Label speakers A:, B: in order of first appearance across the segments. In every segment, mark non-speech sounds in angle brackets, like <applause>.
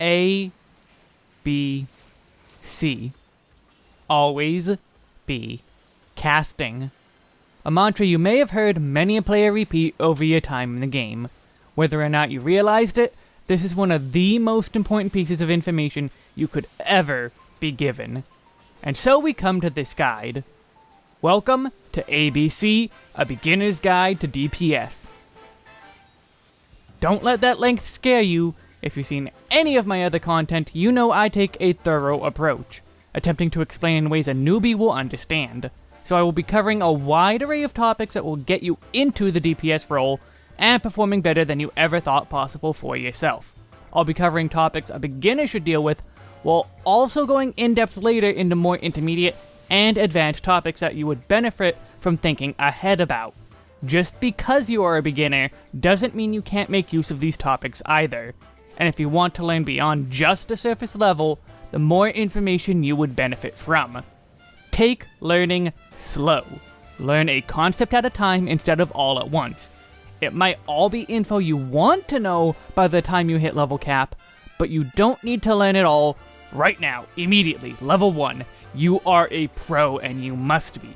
A: A, B, C. Always be casting. A mantra you may have heard many a player repeat over your time in the game. Whether or not you realized it, this is one of the most important pieces of information you could ever be given. And so we come to this guide. Welcome to ABC, a beginner's guide to DPS. Don't let that length scare you. If you've seen any of my other content, you know I take a thorough approach, attempting to explain in ways a newbie will understand. So I will be covering a wide array of topics that will get you into the DPS role and performing better than you ever thought possible for yourself. I'll be covering topics a beginner should deal with, while also going in-depth later into more intermediate and advanced topics that you would benefit from thinking ahead about. Just because you are a beginner doesn't mean you can't make use of these topics either. And if you want to learn beyond just the surface level, the more information you would benefit from. Take learning slow. Learn a concept at a time instead of all at once. It might all be info you want to know by the time you hit level cap, but you don't need to learn it all right now, immediately, level 1. You are a pro and you must be.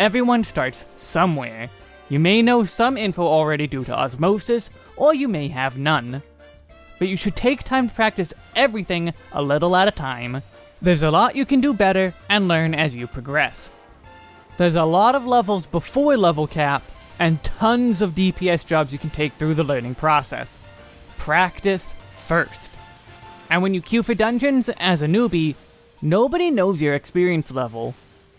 A: Everyone starts somewhere. You may know some info already due to osmosis, or you may have none. But you should take time to practice everything a little at a time. There's a lot you can do better and learn as you progress. There's a lot of levels before level cap, and tons of DPS jobs you can take through the learning process. Practice first. And when you queue for dungeons as a newbie, nobody knows your experience level.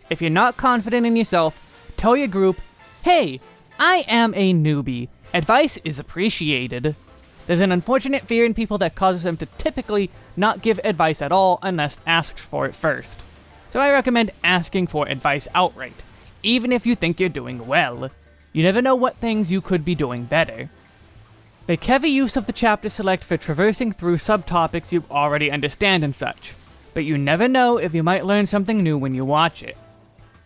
A: If you're not confident in yourself, tell your group, hey, I am a newbie. Advice is appreciated. There's an unfortunate fear in people that causes them to typically not give advice at all unless asked for it first. So I recommend asking for advice outright, even if you think you're doing well. You never know what things you could be doing better. Make heavy use of the chapter select for traversing through subtopics you already understand and such, but you never know if you might learn something new when you watch it.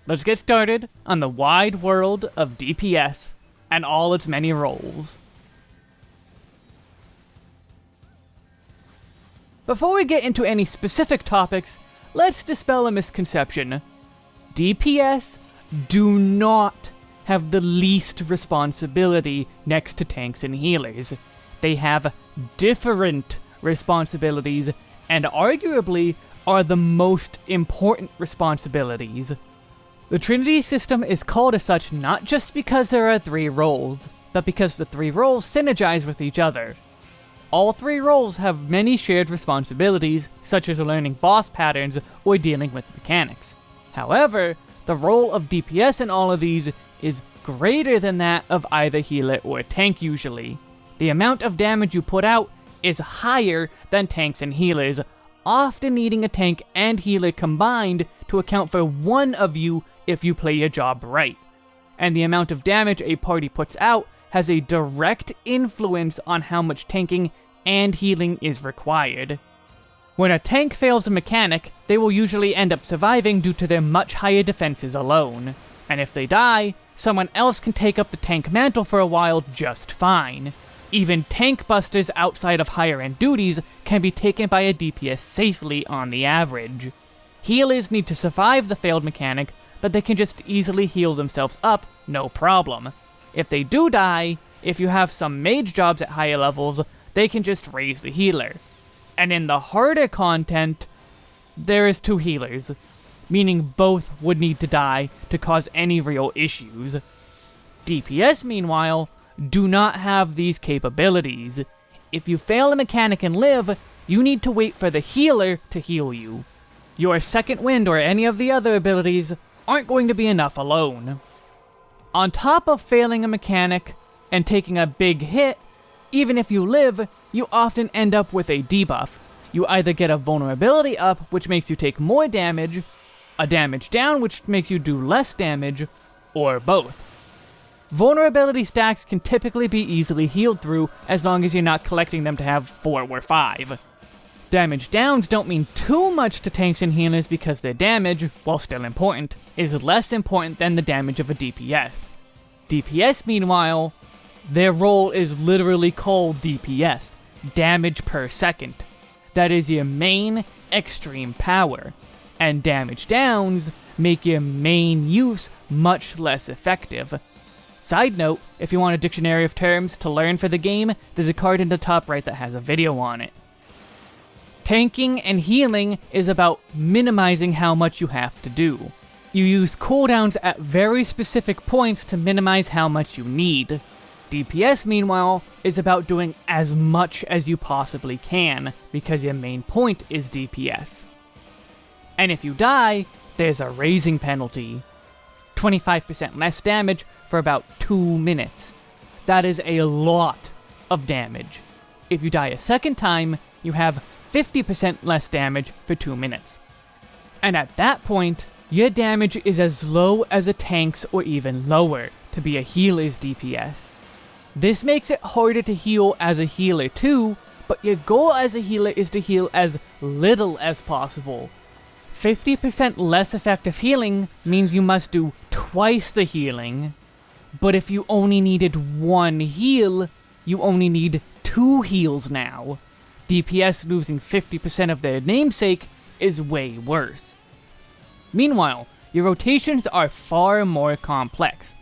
A: Let's get started on the wide world of DPS and all its many roles. Before we get into any specific topics, let's dispel a misconception. DPS do not have the least responsibility next to tanks and healers. They have different responsibilities, and arguably are the most important responsibilities. The Trinity system is called as such not just because there are three roles, but because the three roles synergize with each other. All three roles have many shared responsibilities, such as learning boss patterns or dealing with mechanics. However, the role of DPS in all of these is greater than that of either healer or tank usually. The amount of damage you put out is higher than tanks and healers, often needing a tank and healer combined to account for one of you if you play your job right. And the amount of damage a party puts out has a direct influence on how much tanking and healing is required. When a tank fails a mechanic, they will usually end up surviving due to their much higher defenses alone. And if they die, someone else can take up the tank mantle for a while just fine. Even tank busters outside of higher end duties can be taken by a DPS safely on the average. Healers need to survive the failed mechanic, but they can just easily heal themselves up, no problem. If they do die, if you have some mage jobs at higher levels, they can just raise the healer. And in the harder content, there is two healers, meaning both would need to die to cause any real issues. DPS, meanwhile, do not have these capabilities. If you fail a mechanic and live, you need to wait for the healer to heal you. Your second wind or any of the other abilities aren't going to be enough alone. On top of failing a mechanic and taking a big hit, even if you live, you often end up with a debuff. You either get a vulnerability up, which makes you take more damage, a damage down, which makes you do less damage, or both. Vulnerability stacks can typically be easily healed through as long as you're not collecting them to have 4 or 5. Damage downs don't mean too much to tanks and healers because their damage, while still important, is less important than the damage of a DPS. DPS, meanwhile, their role is literally called DPS, damage per second. That is your main extreme power, and damage downs make your main use much less effective. Side note, if you want a dictionary of terms to learn for the game, there's a card in the top right that has a video on it. Tanking and healing is about minimizing how much you have to do. You use cooldowns at very specific points to minimize how much you need. DPS, meanwhile, is about doing as much as you possibly can, because your main point is DPS. And if you die, there's a raising penalty. 25% less damage for about 2 minutes. That is a lot of damage. If you die a second time, you have 50% less damage for 2 minutes. And at that point, your damage is as low as a tank's or even lower to be a healer's DPS. This makes it harder to heal as a healer too, but your goal as a healer is to heal as little as possible. 50% less effective healing means you must do twice the healing, but if you only needed one heal, you only need two heals now. DPS losing 50% of their namesake is way worse. Meanwhile, your rotations are far more complex.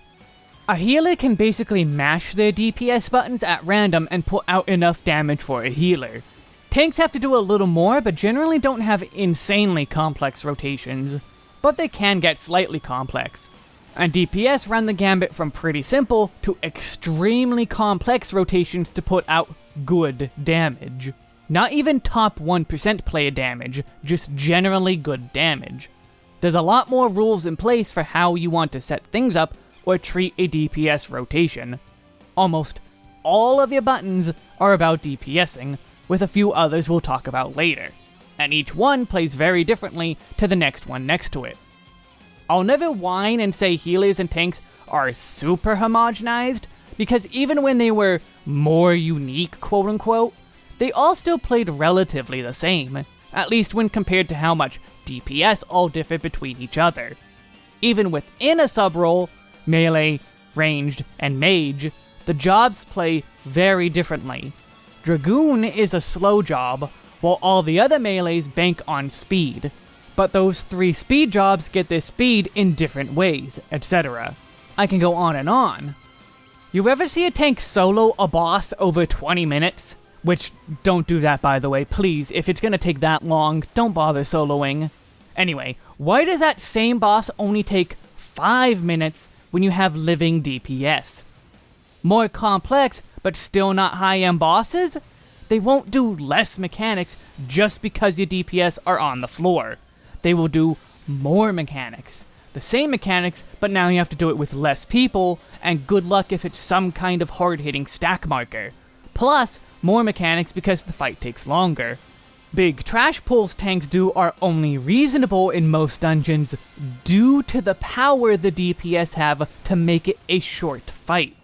A: A healer can basically mash their DPS buttons at random and put out enough damage for a healer. Tanks have to do a little more, but generally don't have insanely complex rotations, but they can get slightly complex. And DPS run the gambit from pretty simple to extremely complex rotations to put out good damage. Not even top 1% player damage, just generally good damage. There's a lot more rules in place for how you want to set things up or treat a DPS rotation. Almost all of your buttons are about DPSing, with a few others we'll talk about later, and each one plays very differently to the next one next to it. I'll never whine and say healers and tanks are super homogenized, because even when they were more unique, quote unquote, they all still played relatively the same, at least when compared to how much DPS all differ between each other. Even within a sub-role, melee, ranged, and mage, the jobs play very differently. Dragoon is a slow job, while all the other melees bank on speed. But those three speed jobs get their speed in different ways, etc. I can go on and on. You ever see a tank solo a boss over 20 minutes? Which, don't do that by the way, please. If it's gonna take that long, don't bother soloing. Anyway, why does that same boss only take 5 minutes when you have living DPS? More complex, but still not high-end bosses? They won't do less mechanics just because your DPS are on the floor. They will do more mechanics. The same mechanics, but now you have to do it with less people, and good luck if it's some kind of hard-hitting stack marker. Plus, more mechanics because the fight takes longer. Big trash pulls tanks do are only reasonable in most dungeons due to the power the DPS have to make it a short fight.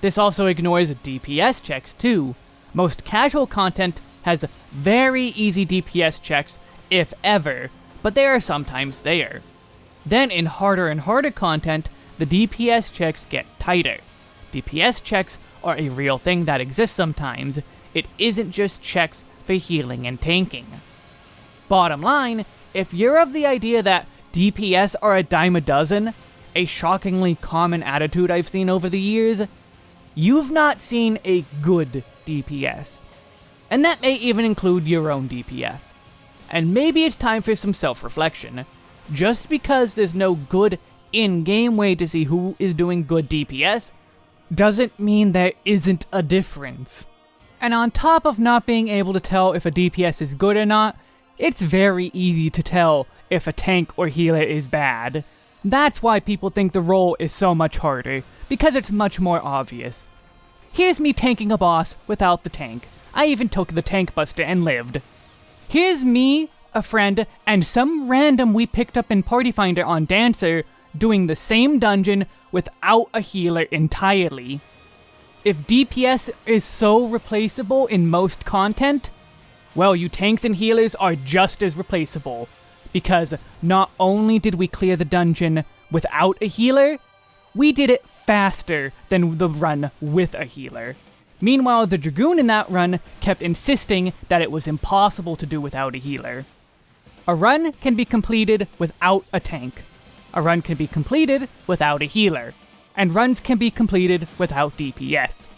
A: This also ignores DPS checks too. Most casual content has very easy DPS checks, if ever, but they are sometimes there. Then in harder and harder content, the DPS checks get tighter. DPS checks are a real thing that exists sometimes. It isn't just checks for healing and tanking. Bottom line, if you're of the idea that DPS are a dime a dozen, a shockingly common attitude I've seen over the years, you've not seen a good DPS. And that may even include your own DPS. And maybe it's time for some self-reflection. Just because there's no good in-game way to see who is doing good DPS, doesn't mean there isn't a difference. And on top of not being able to tell if a DPS is good or not, it's very easy to tell if a tank or healer is bad. That's why people think the role is so much harder, because it's much more obvious. Here's me tanking a boss without the tank. I even took the tank buster and lived. Here's me, a friend, and some random we picked up in Party Finder on Dancer doing the same dungeon without a healer entirely. If DPS is so replaceable in most content, well, you tanks and healers are just as replaceable. Because not only did we clear the dungeon without a healer, we did it faster than the run with a healer. Meanwhile, the Dragoon in that run kept insisting that it was impossible to do without a healer. A run can be completed without a tank. A run can be completed without a healer. And runs can be completed without DPS.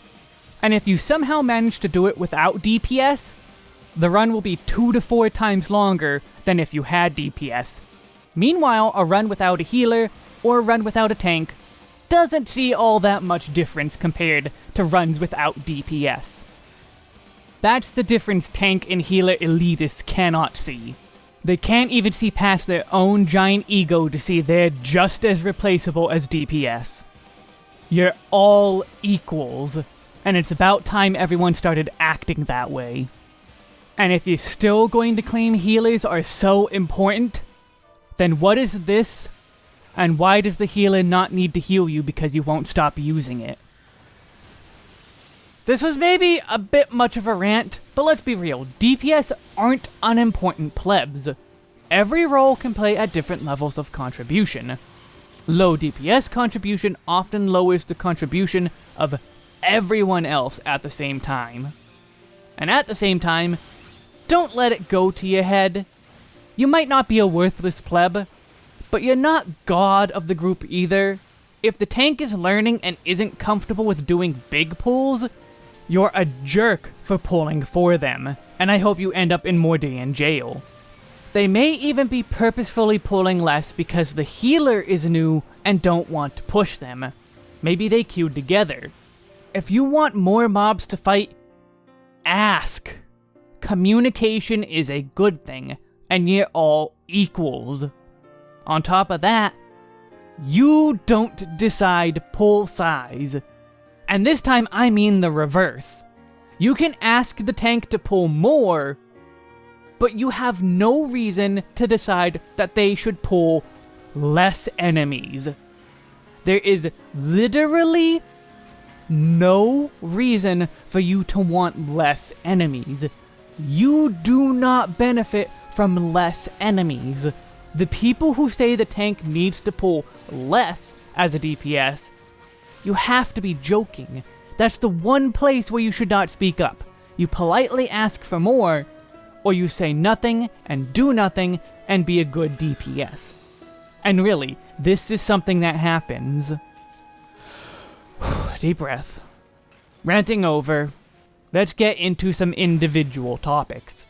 A: And if you somehow manage to do it without DPS, the run will be two to four times longer than if you had DPS. Meanwhile, a run without a healer, or a run without a tank, doesn't see all that much difference compared to runs without DPS. That's the difference tank and healer elitists cannot see. They can't even see past their own giant ego to see they're just as replaceable as DPS. You're all equals, and it's about time everyone started acting that way. And if you're still going to claim healers are so important, then what is this? And why does the healer not need to heal you because you won't stop using it? This was maybe a bit much of a rant, but let's be real, DPS aren't unimportant plebs. Every role can play at different levels of contribution. Low DPS contribution often lowers the contribution of everyone else at the same time. And at the same time, don't let it go to your head. You might not be a worthless pleb, but you're not god of the group either. If the tank is learning and isn't comfortable with doing big pulls, you're a jerk for pulling for them, and I hope you end up in Mordion jail. They may even be purposefully pulling less because the healer is new and don't want to push them. Maybe they queued together. If you want more mobs to fight, ask communication is a good thing, and you're all equals. On top of that, you don't decide pull size. And this time I mean the reverse. You can ask the tank to pull more, but you have no reason to decide that they should pull less enemies. There is literally no reason for you to want less enemies you do not benefit from less enemies. The people who say the tank needs to pull less as a DPS, you have to be joking. That's the one place where you should not speak up. You politely ask for more, or you say nothing and do nothing and be a good DPS. And really, this is something that happens. <sighs> Deep breath. Ranting over let's get into some individual topics.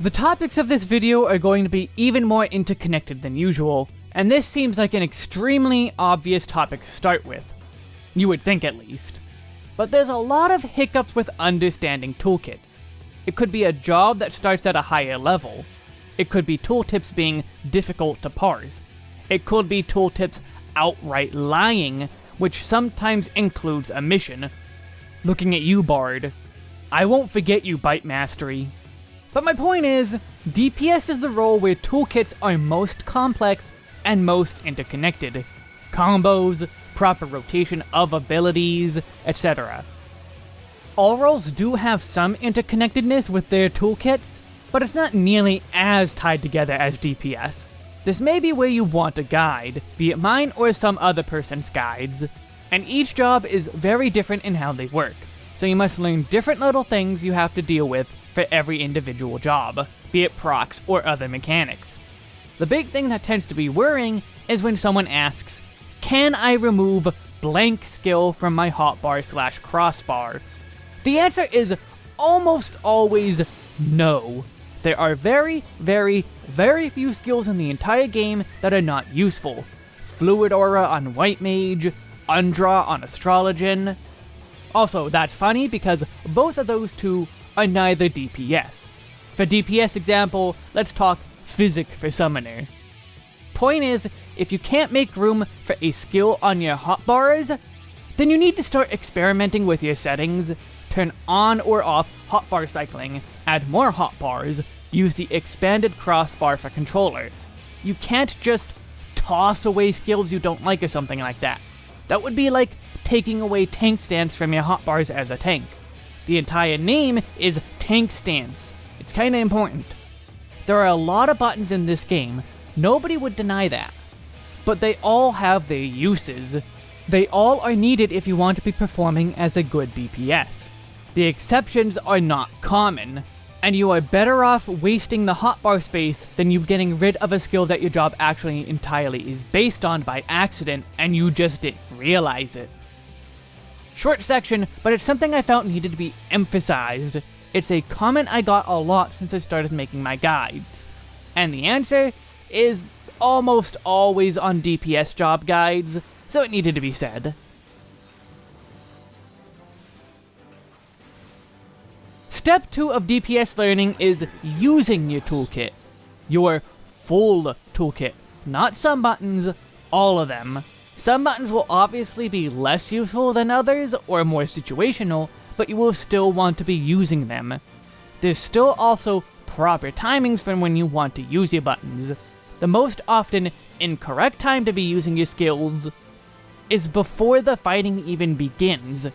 A: The topics of this video are going to be even more interconnected than usual, and this seems like an extremely obvious topic to start with. You would think at least. But there's a lot of hiccups with understanding toolkits. It could be a job that starts at a higher level. It could be tooltips being difficult to parse. It could be tooltips outright lying which sometimes includes a mission. Looking at you, Bard. I won't forget you, Bite Mastery. But my point is, DPS is the role where toolkits are most complex and most interconnected. Combos, proper rotation of abilities, etc. All roles do have some interconnectedness with their toolkits, but it's not nearly as tied together as DPS. This may be where you want a guide, be it mine or some other person's guides, and each job is very different in how they work, so you must learn different little things you have to deal with for every individual job, be it procs or other mechanics. The big thing that tends to be worrying is when someone asks, can I remove blank skill from my hotbar slash crossbar? The answer is almost always no. There are very, very, very few skills in the entire game that are not useful. Fluid Aura on White Mage, Undraw on Astrologian. Also, that's funny because both of those two are neither DPS. For DPS example, let's talk Physic for Summoner. Point is, if you can't make room for a skill on your hotbars, then you need to start experimenting with your settings, turn on or off hotbar cycling, add more hotbars, use the expanded crossbar for controller. You can't just toss away skills you don't like or something like that. That would be like taking away tank stance from your hotbars as a tank. The entire name is tank stance. It's kinda important. There are a lot of buttons in this game, nobody would deny that. But they all have their uses. They all are needed if you want to be performing as a good DPS. The exceptions are not common, and you are better off wasting the hotbar space than you getting rid of a skill that your job actually entirely is based on by accident and you just didn't realize it. Short section, but it's something I felt needed to be emphasized. It's a comment I got a lot since I started making my guides. And the answer is almost always on DPS job guides, so it needed to be said. Step 2 of DPS learning is using your toolkit. Your full toolkit. Not some buttons, all of them. Some buttons will obviously be less useful than others, or more situational, but you will still want to be using them. There's still also proper timings for when you want to use your buttons. The most often incorrect time to be using your skills is before the fighting even begins.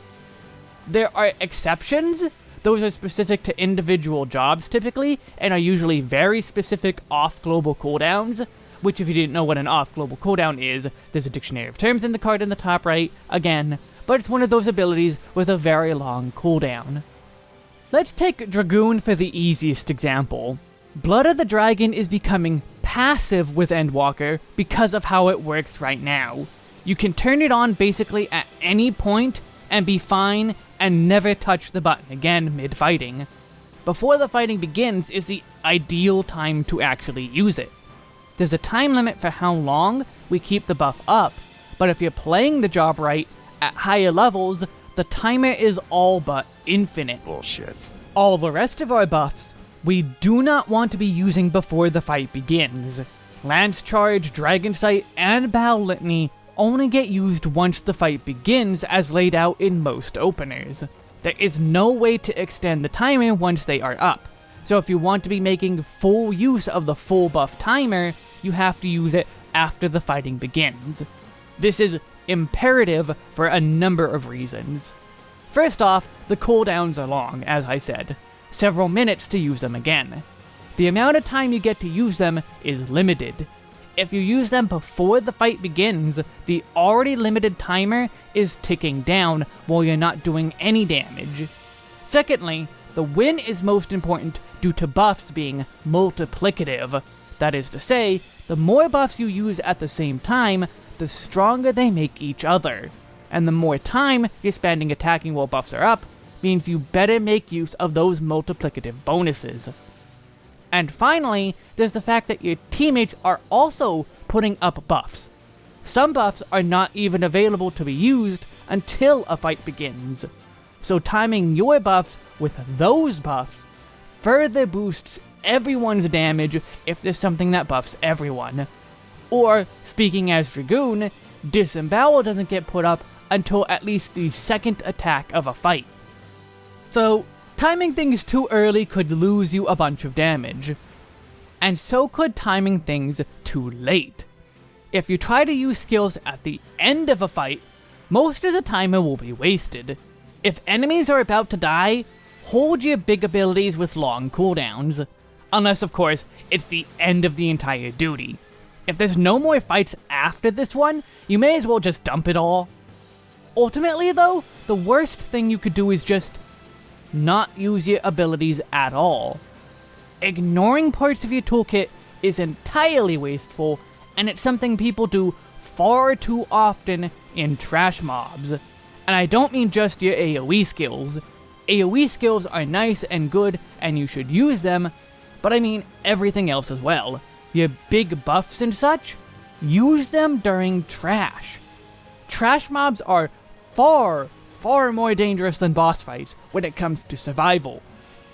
A: There are exceptions, those are specific to individual jobs typically, and are usually very specific off-global cooldowns, which if you didn't know what an off-global cooldown is, there's a dictionary of terms in the card in the top right, again, but it's one of those abilities with a very long cooldown. Let's take Dragoon for the easiest example. Blood of the Dragon is becoming passive with Endwalker because of how it works right now. You can turn it on basically at any point and be fine and never touch the button again mid-fighting. Before the fighting begins is the ideal time to actually use it. There's a time limit for how long we keep the buff up, but if you're playing the job right, at higher levels, the timer is all but infinite.
B: Bullshit.
A: All the rest of our buffs, we do not want to be using before the fight begins. Lance Charge, Dragon Sight, and Battle Litany only get used once the fight begins as laid out in most openers. There is no way to extend the timer once they are up, so if you want to be making full use of the full buff timer, you have to use it after the fighting begins. This is imperative for a number of reasons. First off, the cooldowns are long, as I said, several minutes to use them again. The amount of time you get to use them is limited, if you use them before the fight begins, the already limited timer is ticking down while you're not doing any damage. Secondly, the win is most important due to buffs being multiplicative. That is to say, the more buffs you use at the same time, the stronger they make each other. And the more time you're spending attacking while buffs are up, means you better make use of those multiplicative bonuses. And finally, there's the fact that your teammates are also putting up buffs. Some buffs are not even available to be used until a fight begins. So timing your buffs with those buffs further boosts everyone's damage if there's something that buffs everyone. Or, speaking as Dragoon, Disembowel doesn't get put up until at least the second attack of a fight. So, Timing things too early could lose you a bunch of damage. And so could timing things too late. If you try to use skills at the end of a fight, most of the timer will be wasted. If enemies are about to die, hold your big abilities with long cooldowns. Unless, of course, it's the end of the entire duty. If there's no more fights after this one, you may as well just dump it all. Ultimately, though, the worst thing you could do is just not use your abilities at all. Ignoring parts of your toolkit is entirely wasteful, and it's something people do far too often in trash mobs. And I don't mean just your AoE skills. AoE skills are nice and good, and you should use them, but I mean everything else as well. Your big buffs and such, use them during trash. Trash mobs are far, far more dangerous than boss fights when it comes to survival,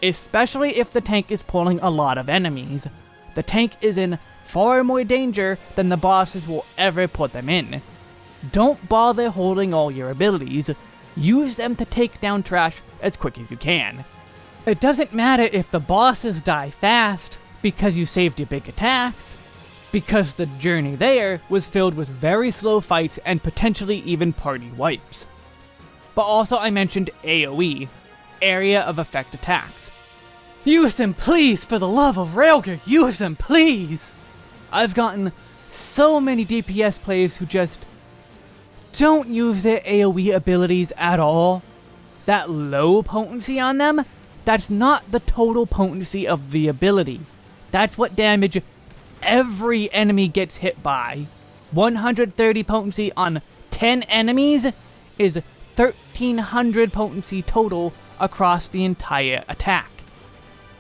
A: especially if the tank is pulling a lot of enemies. The tank is in far more danger than the bosses will ever put them in. Don't bother holding all your abilities, use them to take down trash as quick as you can. It doesn't matter if the bosses die fast, because you saved your big attacks, because the journey there was filled with very slow fights and potentially even party wipes but also I mentioned AoE, Area of Effect Attacks. Use them, please, for the love of Rhalgr, use them, please! I've gotten so many DPS players who just don't use their AoE abilities at all, that low potency on them, that's not the total potency of the ability. That's what damage every enemy gets hit by. 130 potency on 10 enemies is 1300 potency total across the entire attack.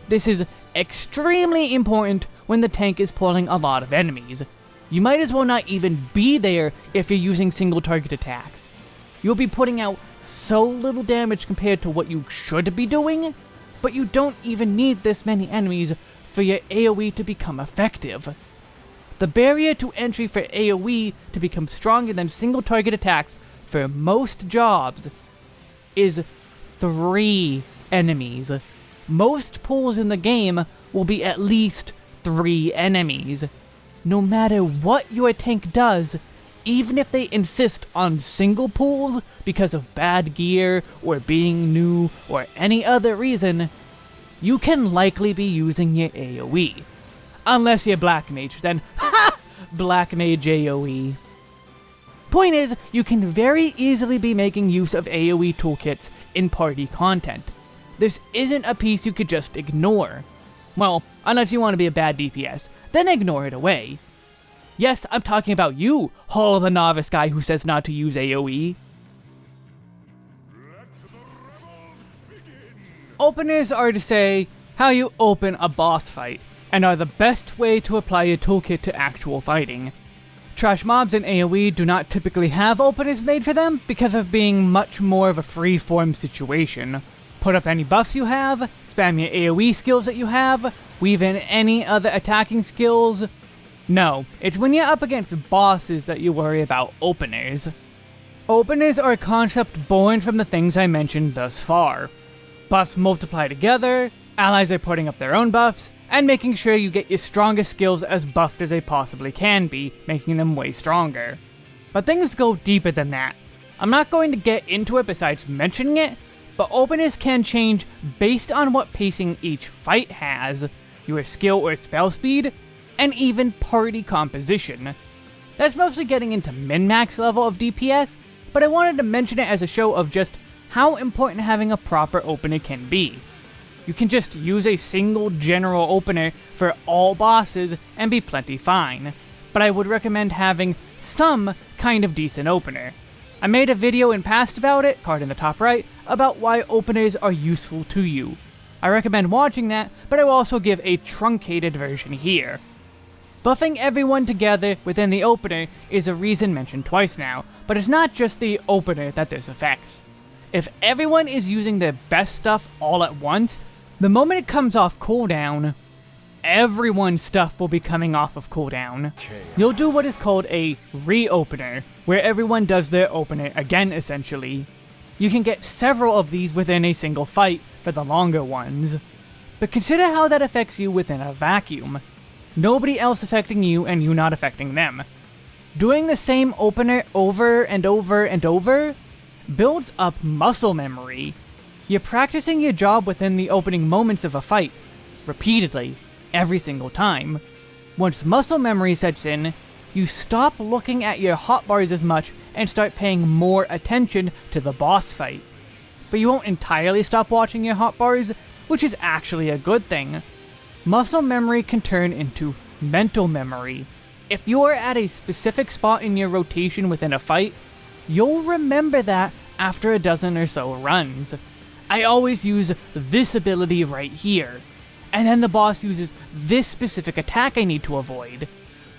A: This is extremely important when the tank is pulling a lot of enemies. You might as well not even be there if you're using single target attacks. You'll be putting out so little damage compared to what you should be doing, but you don't even need this many enemies for your AoE to become effective. The barrier to entry for AoE to become stronger than single target attacks for most jobs is 3 enemies. Most pulls in the game will be at least 3 enemies. No matter what your tank does, even if they insist on single pulls because of bad gear or being new or any other reason, you can likely be using your AoE. Unless you're Black Mage, then <laughs> ha! Black Mage AoE. Point is, you can very easily be making use of AoE toolkits in party content. This isn't a piece you could just ignore. Well, unless you want to be a bad DPS, then ignore it away. Yes, I'm talking about you, Hall of the Novice guy who says not to use AoE. Openers are to say how you open a boss fight, and are the best way to apply your toolkit to actual fighting. Trash mobs in AoE do not typically have openers made for them because of being much more of a free-form situation. Put up any buffs you have, spam your AoE skills that you have, weave in any other attacking skills, no, it's when you're up against bosses that you worry about openers. Openers are a concept born from the things I mentioned thus far. Buffs multiply together, allies are putting up their own buffs, and making sure you get your strongest skills as buffed as they possibly can be, making them way stronger. But things go deeper than that. I'm not going to get into it besides mentioning it, but openness can change based on what pacing each fight has, your skill or spell speed, and even party composition. That's mostly getting into min-max level of DPS, but I wanted to mention it as a show of just how important having a proper opener can be. You can just use a single general opener for all bosses and be plenty fine, but I would recommend having some kind of decent opener. I made a video in past about it, card in the top right, about why openers are useful to you. I recommend watching that, but I will also give a truncated version here. Buffing everyone together within the opener is a reason mentioned twice now, but it's not just the opener that this affects. If everyone is using their best stuff all at once, the moment it comes off cooldown, everyone's stuff will be coming off of cooldown. Chaos. You'll do what is called a re-opener, where everyone does their opener again essentially. You can get several of these within a single fight for the longer ones. But consider how that affects you within a vacuum nobody else affecting you and you not affecting them. Doing the same opener over and over and over builds up muscle memory. You're practicing your job within the opening moments of a fight, repeatedly, every single time. Once muscle memory sets in, you stop looking at your hotbars as much and start paying more attention to the boss fight. But you won't entirely stop watching your hotbars, which is actually a good thing. Muscle memory can turn into mental memory. If you are at a specific spot in your rotation within a fight, you'll remember that after a dozen or so runs. I always use this ability right here, and then the boss uses this specific attack I need to avoid.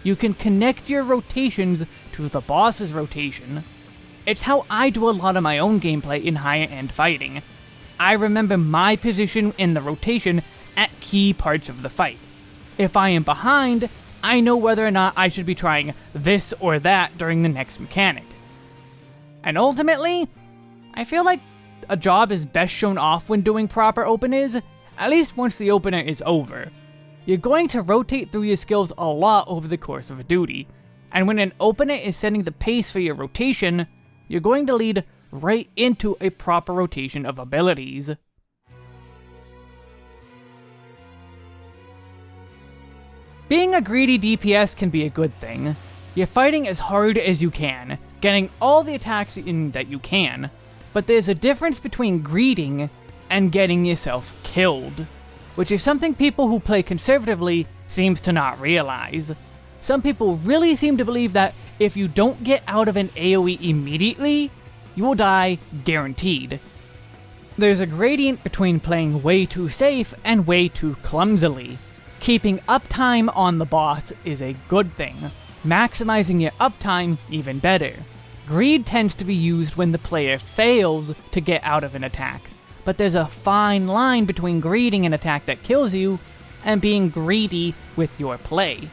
A: You can connect your rotations to the boss's rotation. It's how I do a lot of my own gameplay in higher end fighting. I remember my position in the rotation at key parts of the fight. If I am behind, I know whether or not I should be trying this or that during the next mechanic. And ultimately, I feel like a job is best shown off when doing proper openers, at least once the opener is over. You're going to rotate through your skills a lot over the course of a duty, and when an opener is setting the pace for your rotation, you're going to lead right into a proper rotation of abilities. Being a greedy DPS can be a good thing. You're fighting as hard as you can, getting all the attacks in that you can, but there's a difference between greeting and getting yourself killed, which is something people who play conservatively seems to not realize. Some people really seem to believe that if you don't get out of an AoE immediately, you will die guaranteed. There's a gradient between playing way too safe and way too clumsily. Keeping uptime on the boss is a good thing, maximizing your uptime even better. Greed tends to be used when the player fails to get out of an attack, but there's a fine line between greeting an attack that kills you and being greedy with your play.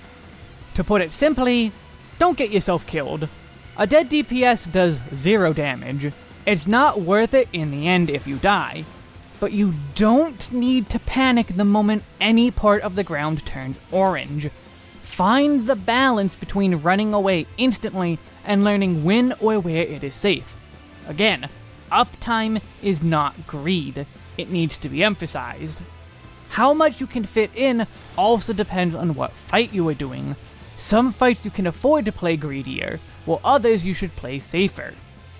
A: To put it simply, don't get yourself killed. A dead DPS does zero damage. It's not worth it in the end if you die, but you don't need to panic the moment any part of the ground turns orange. Find the balance between running away instantly and learning when or where it is safe. Again, uptime is not greed. It needs to be emphasized. How much you can fit in also depends on what fight you are doing. Some fights you can afford to play greedier, while others you should play safer.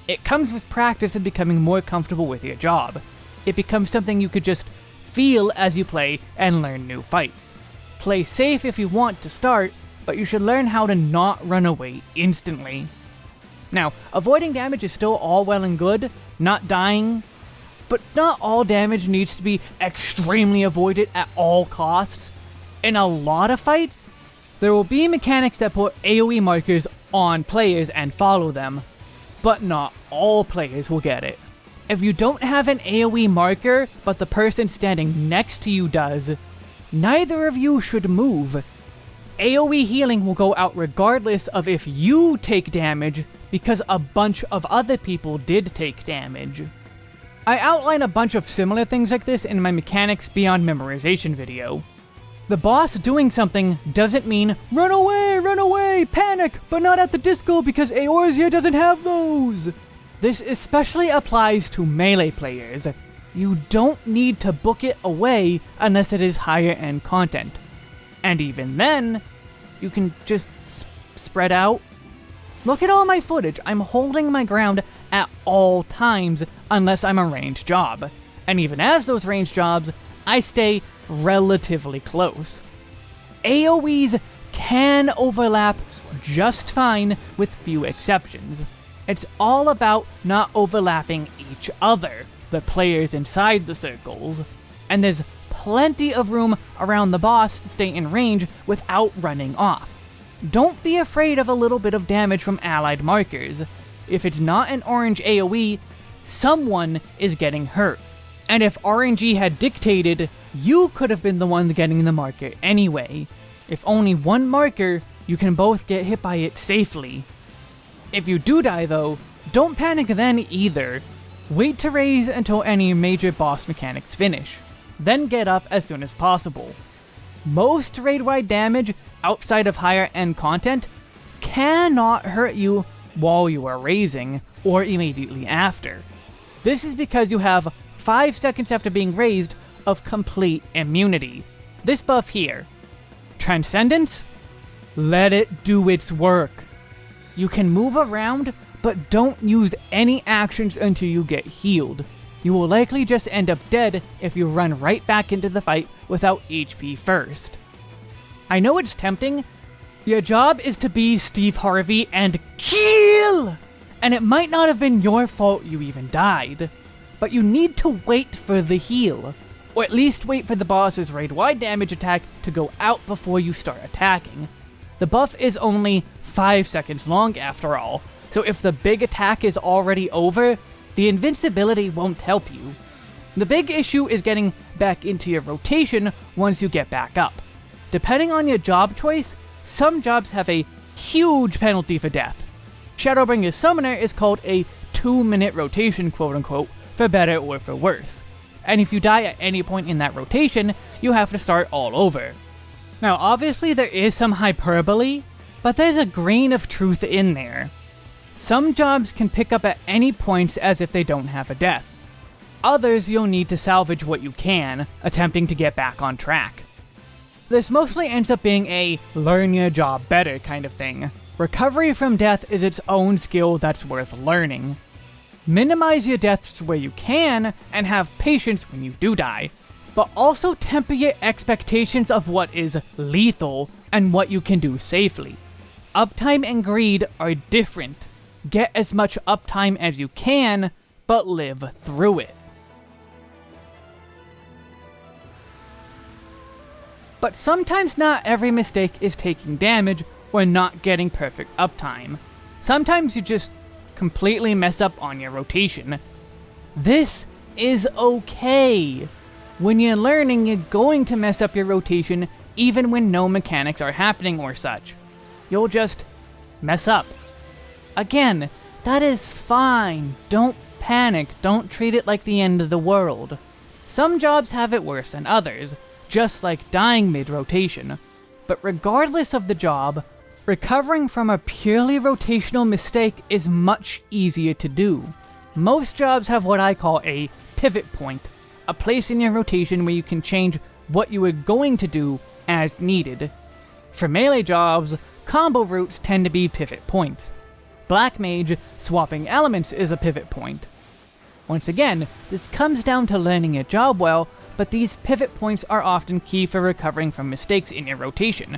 A: It comes with practice and becoming more comfortable with your job. It becomes something you could just feel as you play and learn new fights. Play safe if you want to start, but you should learn how to not run away instantly. Now, avoiding damage is still all well and good, not dying, but not all damage needs to be extremely avoided at all costs. In a lot of fights, there will be mechanics that put AoE markers on players and follow them, but not all players will get it. If you don't have an AoE marker, but the person standing next to you does, neither of you should move. AoE healing will go out regardless of if you take damage, because a bunch of other people did take damage. I outline a bunch of similar things like this in my Mechanics Beyond Memorization video. The boss doing something doesn't mean, run away, run away, panic, but not at the disco because Eorzea doesn't have those! This especially applies to melee players. You don't need to book it away unless it is higher end content. And even then, you can just spread out. Look at all my footage, I'm holding my ground at all times unless I'm a ranged job. And even as those ranged jobs, I stay relatively close. AoEs can overlap just fine with few exceptions. It's all about not overlapping each other, the players inside the circles, and there's plenty of room around the boss to stay in range without running off. Don't be afraid of a little bit of damage from allied markers. If it's not an orange AoE, someone is getting hurt. And if RNG had dictated, you could have been the one getting the marker anyway. If only one marker, you can both get hit by it safely. If you do die though, don't panic then either. Wait to raise until any major boss mechanics finish. Then get up as soon as possible. Most raid-wide damage outside of higher end content cannot hurt you while you are raising, or immediately after. This is because you have 5 seconds after being raised of complete immunity. This buff here. Transcendence? Let it do its work. You can move around, but don't use any actions until you get healed. You will likely just end up dead if you run right back into the fight without HP first. I know it's tempting. Your job is to be Steve Harvey and kill! And it might not have been your fault you even died, but you need to wait for the heal. Or at least wait for the boss's raid-wide damage attack to go out before you start attacking. The buff is only 5 seconds long after all, so if the big attack is already over, the invincibility won't help you. The big issue is getting back into your rotation once you get back up. Depending on your job choice, some jobs have a huge penalty for death. Shadowbringers Summoner is called a 2 minute rotation quote unquote, for better or for worse and if you die at any point in that rotation, you have to start all over. Now obviously there is some hyperbole, but there's a grain of truth in there. Some jobs can pick up at any points as if they don't have a death. Others you'll need to salvage what you can, attempting to get back on track. This mostly ends up being a learn your job better kind of thing. Recovery from death is its own skill that's worth learning. Minimize your deaths where you can, and have patience when you do die. But also temper your expectations of what is lethal and what you can do safely. Uptime and greed are different. Get as much uptime as you can, but live through it. But sometimes not every mistake is taking damage or not getting perfect uptime. Sometimes you just completely mess up on your rotation. This is okay. When you're learning, you're going to mess up your rotation even when no mechanics are happening or such. You'll just mess up. Again, that is fine. Don't panic. Don't treat it like the end of the world. Some jobs have it worse than others, just like dying mid-rotation. But regardless of the job, recovering from a purely rotational mistake is much easier to do. Most jobs have what I call a pivot point, a place in your rotation where you can change what you are going to do as needed. For melee jobs, combo routes tend to be pivot points. Black Mage, swapping elements is a pivot point. Once again, this comes down to learning your job well, but these pivot points are often key for recovering from mistakes in your rotation.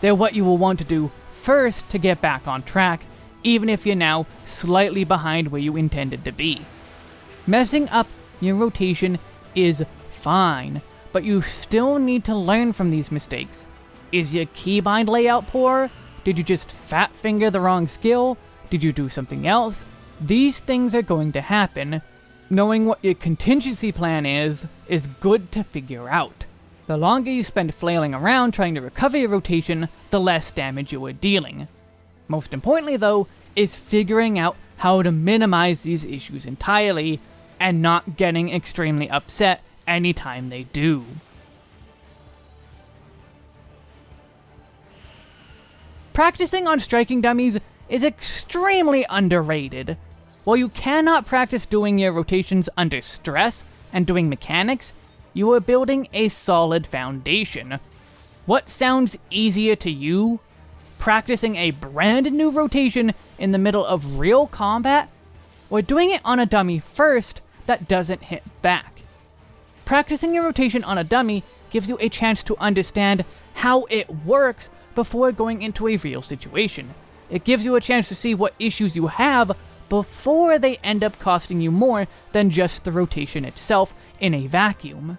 A: They're what you will want to do first to get back on track, even if you're now slightly behind where you intended to be. Messing up your rotation is fine, but you still need to learn from these mistakes. Is your keybind layout poor? Did you just fat finger the wrong skill? Did you do something else? These things are going to happen. Knowing what your contingency plan is, is good to figure out. The longer you spend flailing around trying to recover your rotation, the less damage you are dealing. Most importantly though, is figuring out how to minimize these issues entirely, and not getting extremely upset anytime they do. Practicing on striking dummies is extremely underrated. While you cannot practice doing your rotations under stress and doing mechanics, you are building a solid foundation. What sounds easier to you? Practicing a brand new rotation in the middle of real combat? Or doing it on a dummy first that doesn't hit back? Practicing your rotation on a dummy gives you a chance to understand how it works before going into a real situation. It gives you a chance to see what issues you have before they end up costing you more than just the rotation itself in a vacuum.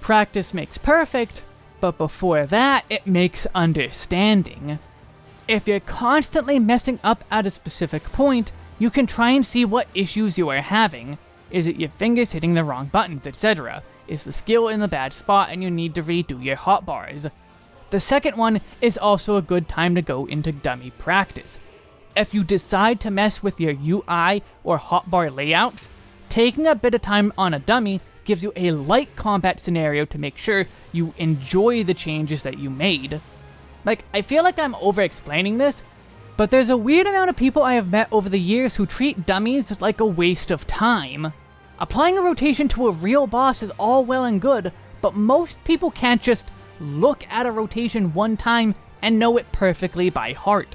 A: Practice makes perfect, but before that, it makes understanding. If you're constantly messing up at a specific point, you can try and see what issues you are having. Is it your fingers hitting the wrong buttons, etc.? Is the skill in the bad spot and you need to redo your hotbars? The second one is also a good time to go into dummy practice. If you decide to mess with your UI or hotbar layouts, taking a bit of time on a dummy gives you a light combat scenario to make sure you enjoy the changes that you made. Like, I feel like I'm over-explaining this, but there's a weird amount of people I have met over the years who treat dummies like a waste of time. Applying a rotation to a real boss is all well and good, but most people can't just look at a rotation one time and know it perfectly by heart.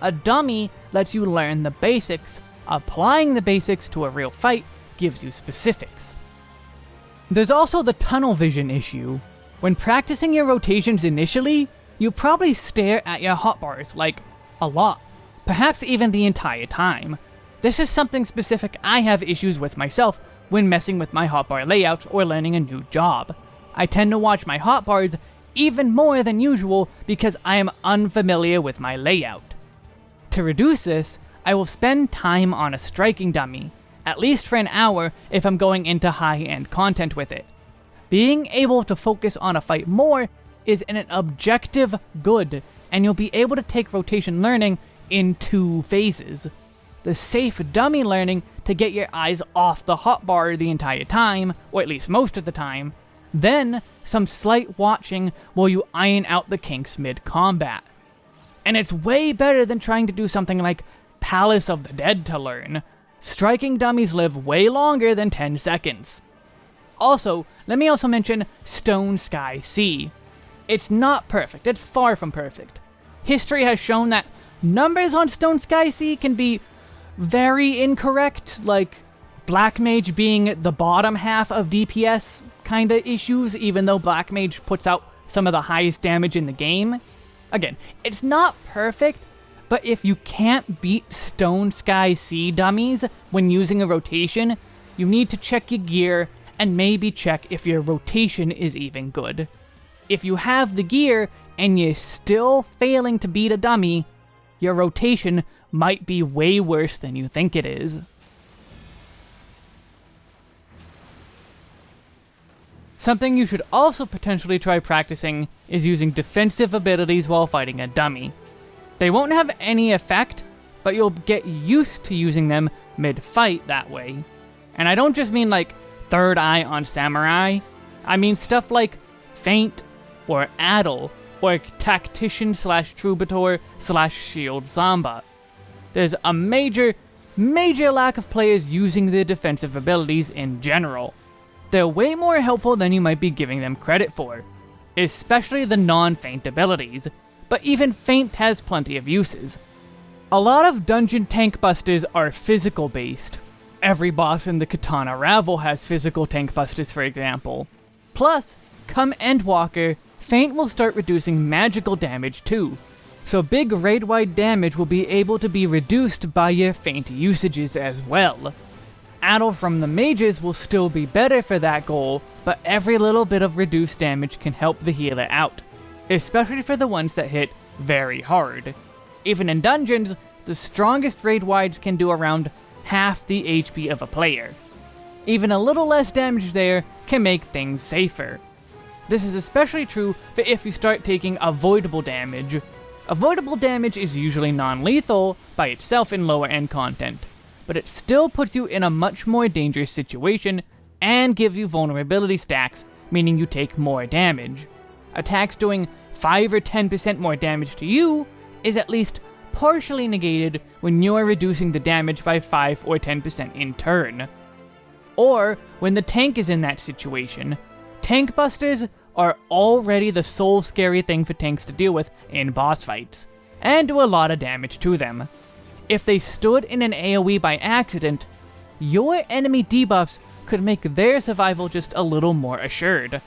A: A dummy lets you learn the basics, applying the basics to a real fight gives you specifics. There's also the tunnel vision issue. When practicing your rotations initially, you probably stare at your hotbars, like, a lot. Perhaps even the entire time. This is something specific I have issues with myself when messing with my hotbar layout or learning a new job. I tend to watch my hotbars even more than usual because I am unfamiliar with my layout. To reduce this, I will spend time on a striking dummy, at least for an hour if I'm going into high-end content with it. Being able to focus on a fight more is an objective good, and you'll be able to take rotation learning in two phases. The safe dummy learning to get your eyes off the hotbar the entire time, or at least most of the time, then some slight watching while you iron out the kinks mid-combat. And it's way better than trying to do something like Palace of the Dead to learn, striking dummies live way longer than 10 seconds. Also, let me also mention Stone Sky Sea. It's not perfect, it's far from perfect. History has shown that numbers on Stone Sky Sea can be very incorrect, like Black Mage being the bottom half of DPS kind of issues, even though Black Mage puts out some of the highest damage in the game. Again, it's not perfect, but if you can't beat Stone Sky Sea dummies when using a rotation, you need to check your gear and maybe check if your rotation is even good. If you have the gear and you're still failing to beat a dummy, your rotation might be way worse than you think it is. Something you should also potentially try practicing is using defensive abilities while fighting a dummy. They won't have any effect, but you'll get used to using them mid-fight that way. And I don't just mean like third eye on samurai, I mean stuff like feint or addle or tactician slash troubadour slash shield samba. There's a major, major lack of players using their defensive abilities in general. They're way more helpful than you might be giving them credit for, especially the non-feint abilities, but even feint has plenty of uses. A lot of dungeon tank busters are physical based. Every boss in the Qitana Ravel has physical tank busters for example. Plus, come Endwalker, Feint will start reducing magical damage too, so big raid-wide damage will be able to be reduced by your Feint usages as well. Addle from the mages will still be better for that goal, but every little bit of reduced damage can help the healer out especially for the ones that hit very hard. Even in dungeons, the strongest raid wides can do around half the HP of a player. Even a little less damage there can make things safer. This is especially true for if you start taking avoidable damage. Avoidable damage is usually non-lethal by itself in lower end content, but it still puts you in a much more dangerous situation and gives you vulnerability stacks, meaning you take more damage. Attacks doing 5 or 10% more damage to you is at least partially negated when you're reducing the damage by 5 or 10% in turn. Or, when the tank is in that situation, tank busters are already the sole scary thing for tanks to deal with in boss fights, and do a lot of damage to them. If they stood in an AoE by accident, your enemy debuffs could make their survival just a little more assured.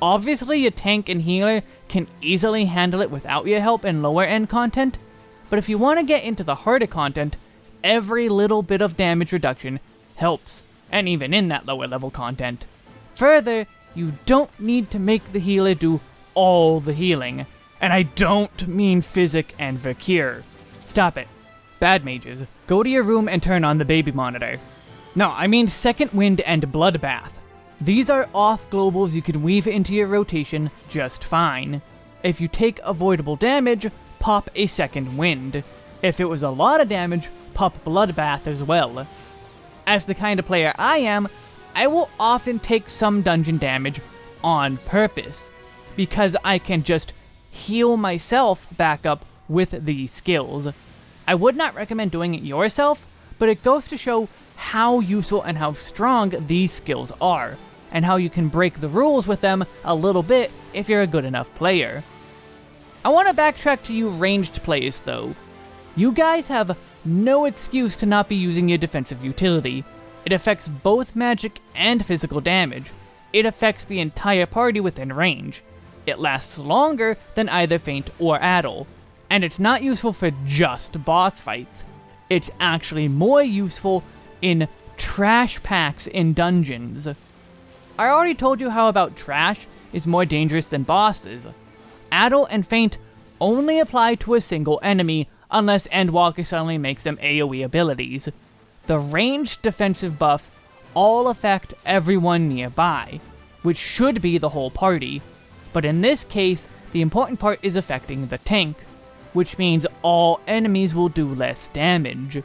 A: Obviously, a tank and healer can easily handle it without your help in lower end content, but if you want to get into the harder content, every little bit of damage reduction helps, and even in that lower level content. Further, you don't need to make the healer do all the healing, and I don't mean Physick and Vercure. Stop it. Bad mages, go to your room and turn on the baby monitor. No, I mean Second Wind and Bloodbath. These are off globals you can weave into your rotation just fine. If you take avoidable damage, pop a second wind. If it was a lot of damage, pop Bloodbath as well. As the kind of player I am, I will often take some dungeon damage on purpose, because I can just heal myself back up with these skills. I would not recommend doing it yourself, but it goes to show how useful and how strong these skills are and how you can break the rules with them a little bit if you're a good enough player. I want to backtrack to you ranged players though. You guys have no excuse to not be using your defensive utility. It affects both magic and physical damage. It affects the entire party within range. It lasts longer than either Feint or Addle. And it's not useful for just boss fights. It's actually more useful in trash packs in dungeons. I already told you how about trash is more dangerous than bosses. Addle and Feint only apply to a single enemy unless Endwalker suddenly makes them AoE abilities. The ranged defensive buffs all affect everyone nearby, which should be the whole party. But in this case, the important part is affecting the tank, which means all enemies will do less damage.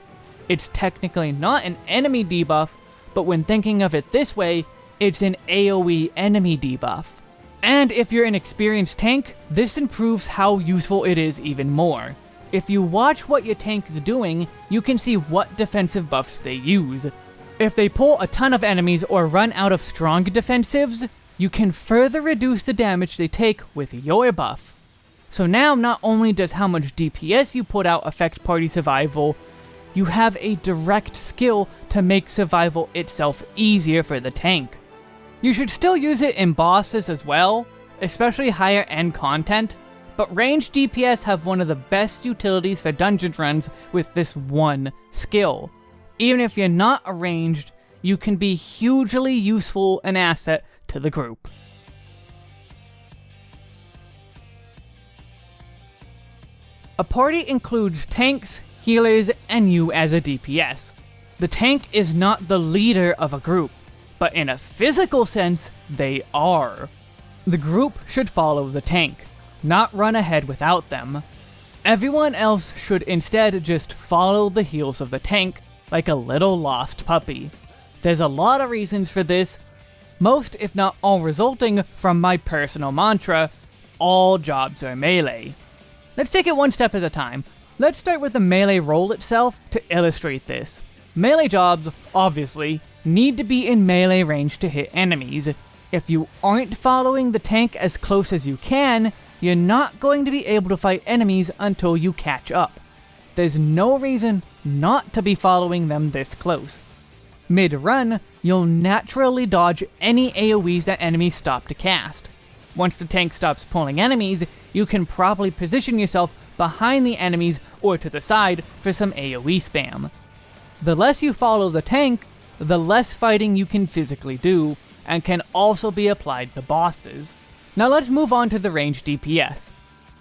A: It's technically not an enemy debuff, but when thinking of it this way, it's an AoE enemy debuff. And if you're an experienced tank, this improves how useful it is even more. If you watch what your tank is doing, you can see what defensive buffs they use. If they pull a ton of enemies or run out of strong defensives, you can further reduce the damage they take with your buff. So now not only does how much DPS you put out affect party survival, you have a direct skill to make survival itself easier for the tank. You should still use it in bosses as well, especially higher end content, but ranged DPS have one of the best utilities for dungeon runs with this one skill. Even if you're not a ranged, you can be hugely useful an asset to the group. A party includes tanks, healers, and you as a DPS. The tank is not the leader of a group, but in a physical sense, they are. The group should follow the tank, not run ahead without them. Everyone else should instead just follow the heels of the tank, like a little lost puppy. There's a lot of reasons for this, most if not all resulting from my personal mantra, all jobs are melee. Let's take it one step at a time. Let's start with the melee role itself to illustrate this. Melee jobs, obviously, need to be in melee range to hit enemies. If you aren't following the tank as close as you can, you're not going to be able to fight enemies until you catch up. There's no reason not to be following them this close. Mid-run, you'll naturally dodge any AoEs that enemies stop to cast. Once the tank stops pulling enemies, you can properly position yourself behind the enemies or to the side for some AoE spam. The less you follow the tank, the less fighting you can physically do, and can also be applied to bosses. Now let's move on to the ranged DPS.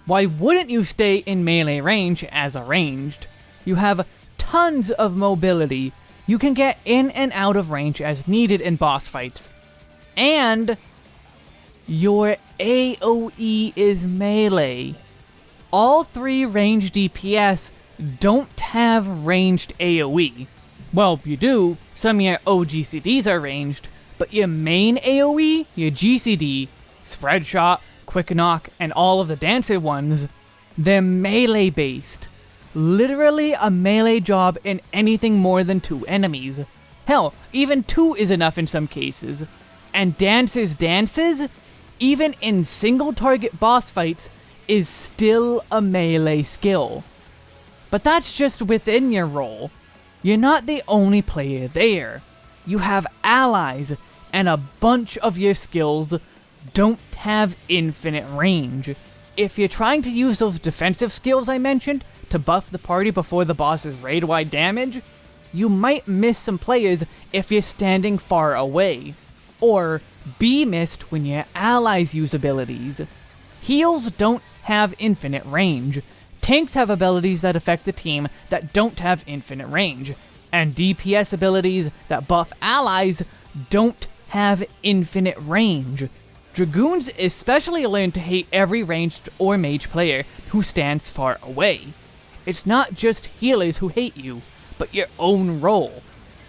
A: Why wouldn't you stay in melee range as a ranged? You have tons of mobility, you can get in and out of range as needed in boss fights. And your AoE is melee. All three ranged DPS don't have ranged AoE. Well, you do, some of your OGCDs are ranged, but your main AoE, your GCD, Spread Shot, Quick Nock, and all of the Dancer ones, they're melee based. Literally a melee job in anything more than two enemies. Hell, even two is enough in some cases. And Dancer's dances, even in single target boss fights, is still a melee skill. But that's just within your role. You're not the only player there. You have allies, and a bunch of your skills don't have infinite range. If you're trying to use those defensive skills I mentioned to buff the party before the boss's raid-wide damage, you might miss some players if you're standing far away, or be missed when your allies use abilities. Heals don't have infinite range, Tanks have abilities that affect the team that don't have infinite range, and DPS abilities that buff allies don't have infinite range. Dragoons especially learn to hate every ranged or mage player who stands far away. It's not just healers who hate you, but your own role.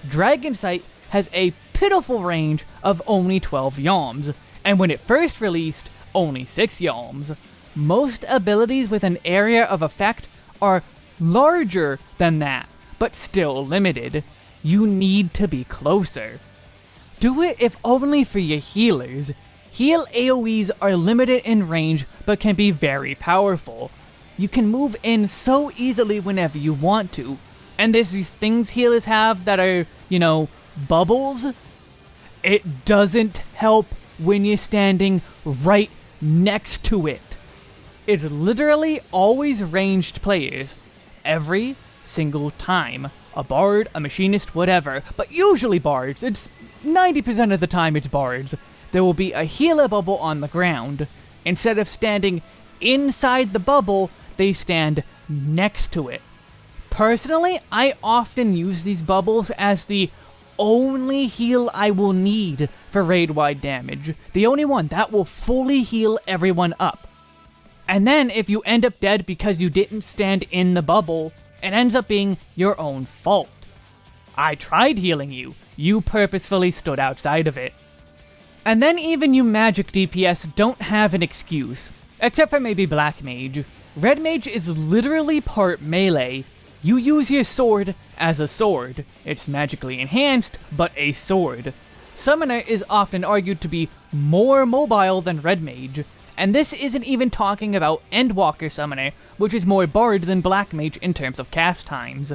A: Dragonsight has a pitiful range of only 12 yalms, and when it first released, only 6 yalms most abilities with an area of effect are larger than that, but still limited. You need to be closer. Do it if only for your healers. Heal AoEs are limited in range, but can be very powerful. You can move in so easily whenever you want to. And there's these things healers have that are, you know, bubbles. It doesn't help when you're standing right next to it. It's literally always ranged players. Every single time. A bard, a machinist, whatever. But usually bards. It's 90% of the time it's bards. There will be a healer bubble on the ground. Instead of standing inside the bubble, they stand next to it. Personally, I often use these bubbles as the only heal I will need for raid-wide damage. The only one that will fully heal everyone up. And then if you end up dead because you didn't stand in the bubble, it ends up being your own fault. I tried healing you, you purposefully stood outside of it. And then even you magic DPS don't have an excuse, except for maybe Black Mage. Red Mage is literally part melee. You use your sword as a sword. It's magically enhanced, but a sword. Summoner is often argued to be more mobile than Red Mage, And this isn't even talking about Endwalker Summoner, which is more Bard than Black Mage in terms of cast times.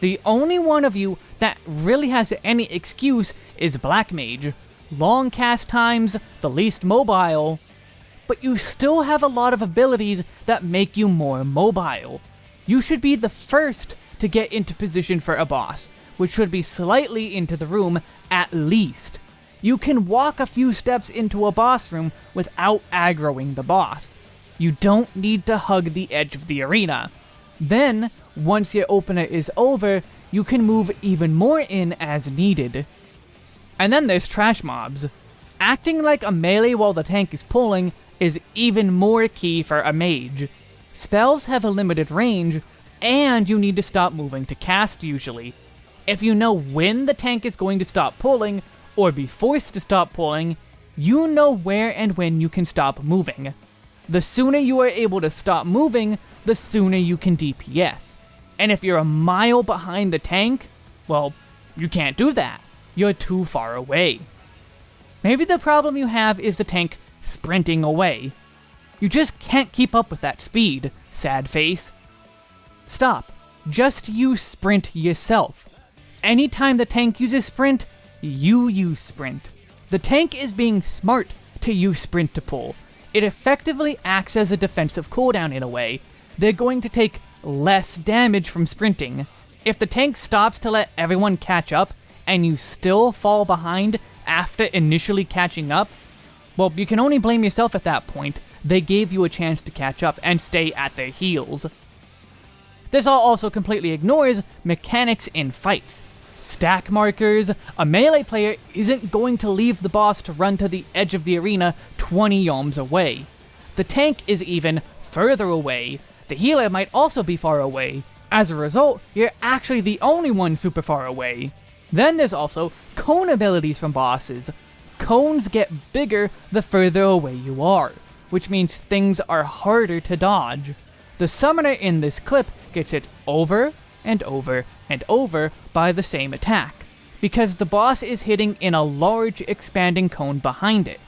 A: The only one of you that really has any excuse is Black Mage. Long cast times, the least mobile, but you still have a lot of abilities that make you more mobile. You should be the first to get into position for a boss, which should be slightly into the room at least. You can walk a few steps into a boss room without aggroing the boss. You don't need to hug the edge of the arena. Then, once your opener is over, you can move even more in as needed. And then there's trash mobs. Acting like a melee while the tank is pulling is even more key for a mage. Spells have a limited range, and you need to stop moving to cast usually. If you know when the tank is going to stop pulling, or be forced to stop pulling, you know where and when you can stop moving. The sooner you are able to stop moving, the sooner you can DPS. And if you're a mile behind the tank, well, you can't do that. You're too far away. Maybe the problem you have is the tank sprinting away. You just can't keep up with that speed, sad face. Stop. Just use sprint yourself. Anytime the tank uses sprint, you use sprint. The tank is being smart to use sprint to pull. It effectively acts as a defensive cooldown in a way. They're going to take less damage from sprinting. If the tank stops to let everyone catch up, and you still fall behind after initially catching up, well, you can only blame yourself at that point. They gave you a chance to catch up and stay at their heels. This all also completely ignores mechanics in fights. Stack markers, a melee player isn't going to leave the boss to run to the edge of the arena 20 yalms away. The tank is even further away. The healer might also be far away. As a result, you're actually the only one super far away. Then there's also cone abilities from bosses. Cones get bigger the further away you are, which means things are harder to dodge. The summoner in this clip gets it over and over and over by the same attack, because the boss is hitting in a large expanding cone behind it.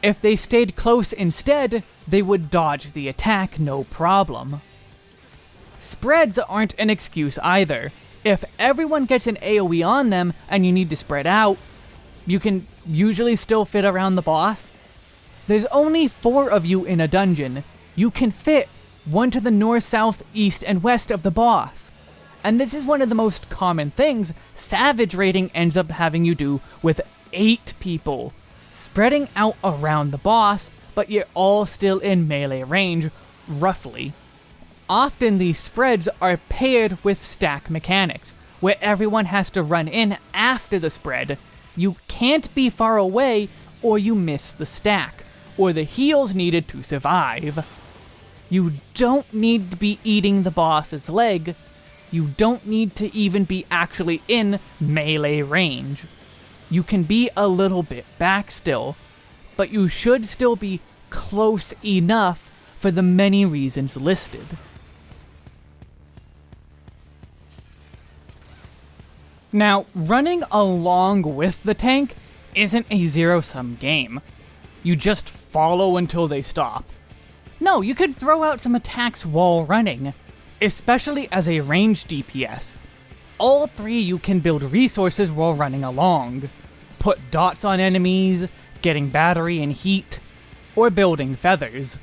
A: If they stayed close instead, they would dodge the attack no problem. Spreads aren't an excuse either. If everyone gets an AoE on them and you need to spread out, you can usually still fit around the boss. There's only four of you in a dungeon. You can fit one to the north, south, east, and west of the boss. And this is one of the most common things Savage raiding ends up having you do with eight people. Spreading out around the boss, but you're all still in melee range, roughly. Often these spreads are paired with stack mechanics, where everyone has to run in after the spread you can't be far away or you miss the stack, or the heals needed to survive. You don't need to be eating the boss's leg. You don't need to even be actually in melee range. You can be a little bit back still, but you should still be close enough for the many reasons listed. Now, running along with the tank isn't a zero-sum game. You just follow until they stop. No, you could throw out some attacks while running, especially as a ranged DPS. All three you can build resources while running along. Put dots on enemies, getting battery and heat, or building feathers.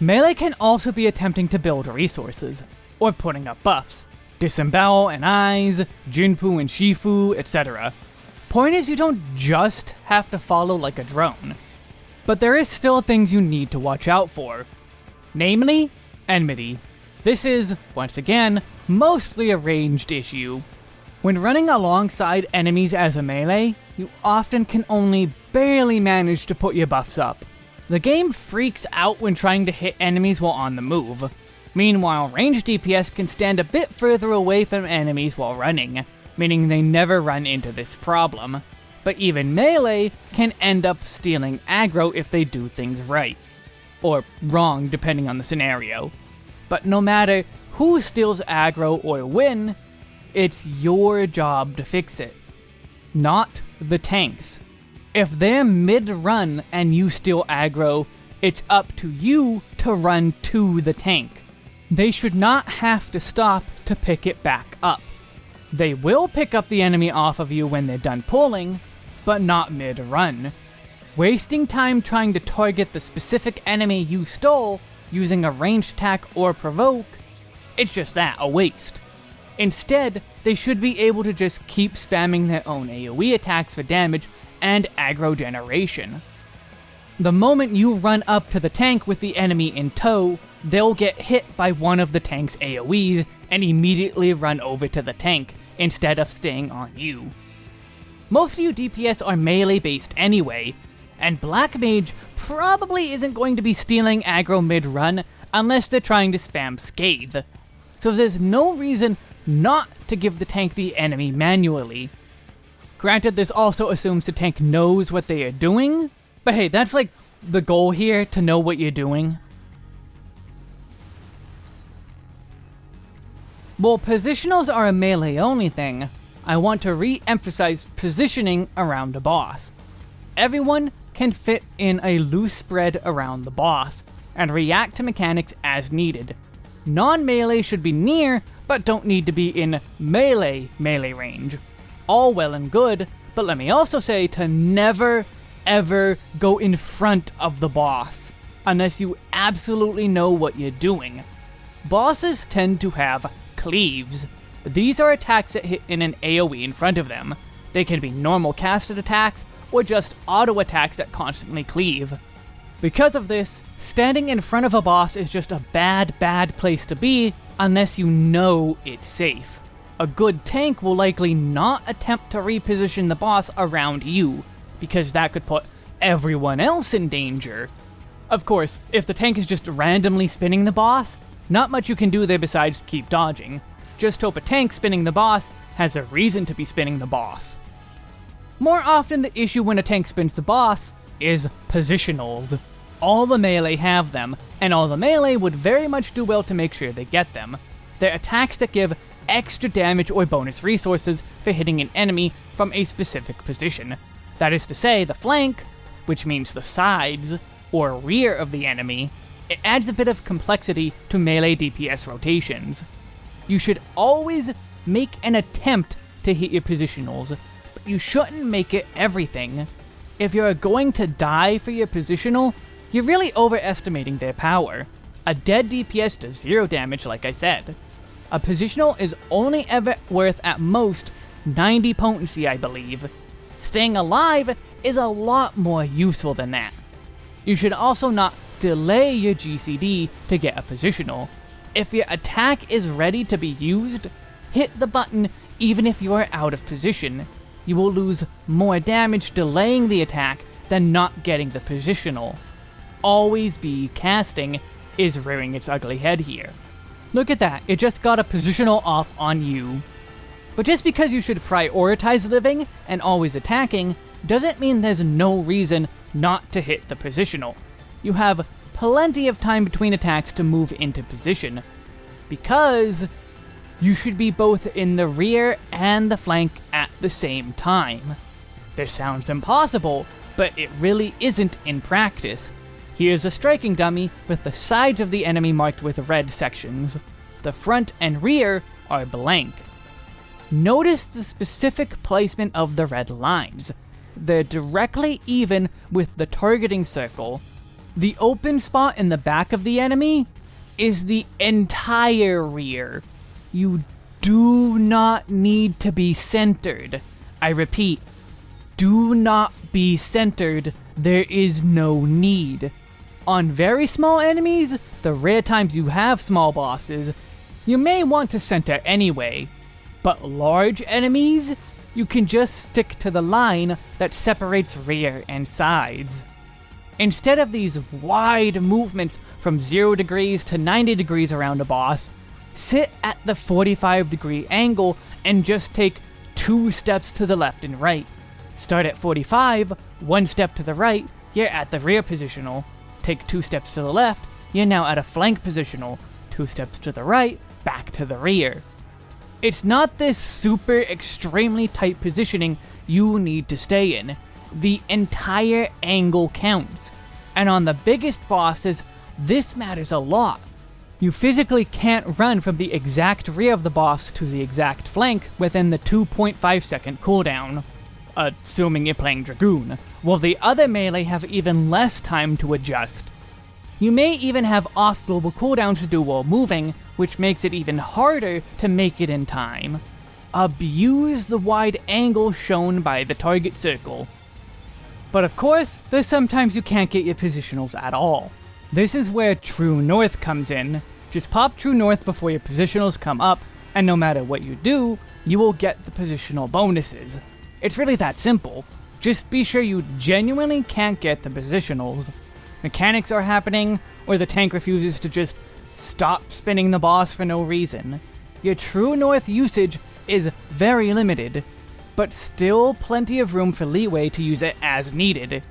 A: Melee can also be attempting to build resources, or putting up buffs. Disembowel and Eyes, Jinpu and Shifu, etc. Point is you don't just have to follow like a drone. But there is still things you need to watch out for. Namely, enmity. This is, once again, mostly a ranged issue. When running alongside enemies as a melee, you often can only barely manage to put your buffs up. The game freaks out when trying to hit enemies while on the move, Meanwhile, ranged DPS can stand a bit further away from enemies while running, meaning they never run into this problem. But even melee can end up stealing aggro if they do things right. Or wrong, depending on the scenario. But no matter who steals aggro or when, it's your job to fix it. Not the tanks. If they're mid-run and you steal aggro, It's up to you to run to the tank. They should not have to stop to pick it back up. They will pick up the enemy off of you when they're done pulling, but not mid-run. Wasting time trying to target the specific enemy you stole using a ranged attack or provoke, it's just that, a waste. Instead, they should be able to just keep spamming their own AoE attacks for damage and aggro generation. The moment you run up to the tank with the enemy in tow, they'll get hit by one of the tank's AoEs and immediately run over to the tank, instead of staying on you. Most of you DPS are melee based anyway, and Black Mage probably isn't going to be stealing aggro mid-run unless they're trying to spam Scathe. So there's no reason not to give the tank the enemy manually. Granted, this also assumes the tank knows what they are doing, but hey, that's like the goal here, to know what you're doing. While positionals are a melee only thing, I want to re-emphasize positioning around a boss. Everyone can fit in a loose spread around the boss, and react to mechanics as needed. Non-melee should be near, but don't need to be in melee melee range. All well and good, but let me also say to never ever go in front of the boss, unless you absolutely know what you're doing. Bosses tend to have cleaves. These are attacks that hit in an AoE in front of them. They can be normal casted attacks, or just auto attacks that constantly cleave. Because of this, standing in front of a boss is just a bad, bad place to be unless you know it's safe. A good tank will likely not attempt to reposition the boss around you, because that could put everyone else in danger. Of course, if the tank is just randomly spinning the boss, not much you can do there besides keep dodging. Just hope a tank spinning the boss has a reason to be spinning the boss. More often the issue when a tank spins the boss is positionals. All the melee have them, and all the melee would very much do well to make sure they get them. They're attacks that give extra damage or bonus resources for hitting an enemy from a specific position. That is to say, the flank, which means the sides, or rear of the enemy, it adds a bit of complexity to melee DPS rotations. You should always make an attempt to hit your positionals, but you shouldn't make it everything. If you're going to die for your positional, you're really overestimating their power. A dead DPS does zero damage like I said. A positional is only ever worth at most 90 potency I believe. Staying alive is a lot more useful than that. You should also not delay your GCD to get a positional. If your attack is ready to be used, hit the button even if you are out of position. You will lose more damage delaying the attack than not getting the positional. Always be casting is rearing its ugly head here. Look at that, it just got a positional off on you. But just because you should prioritize living and always attacking, doesn't mean there's no reason not to hit the positional you have plenty of time between attacks to move into position, because you should be both in the rear and the flank at the same time. This sounds impossible, but it really isn't in practice. Here's a striking dummy with the sides of the enemy marked with red sections. The front and rear are blank. Notice the specific placement of the red lines. They're directly even with the targeting circle, the open spot in the back of the enemy is the entire rear. You do not need to be centered. I repeat, do not be centered. There is no need. On very small enemies, the rare times you have small bosses, you may want to center anyway. But large enemies, you can just stick to the line that separates rear and sides. Instead of these wide movements from 0 degrees to 90 degrees around a boss, sit at the 45 degree angle and just take two steps to the left and right. Start at 45, one step to the right, you're at the rear positional. Take two steps to the left, you're now at a flank positional. Two steps to the right, back to the rear. It's not this super extremely tight positioning you need to stay in the entire angle counts. and on the biggest bosses, this matters a lot. You physically can't run from the exact rear of the boss to the exact flank within the 2.5 second cooldown, assuming you're playing Dragoon, while the other melee have even less time to adjust. You may even have off global cooldowns to do while moving, which makes it even harder to make it in time. Abuse the wide angle shown by the target circle. But of course, there's sometimes you can't get your positionals at all. This is where True North comes in. Just pop True North before your positionals come up, and no matter what you do, you will get the positional bonuses. It's really that simple. Just be sure you genuinely can't get the positionals mechanics are happening, or the tank refuses to just stop spinning the boss for no reason. Your True North usage is very limited, but still plenty of room for leeway to use it as needed.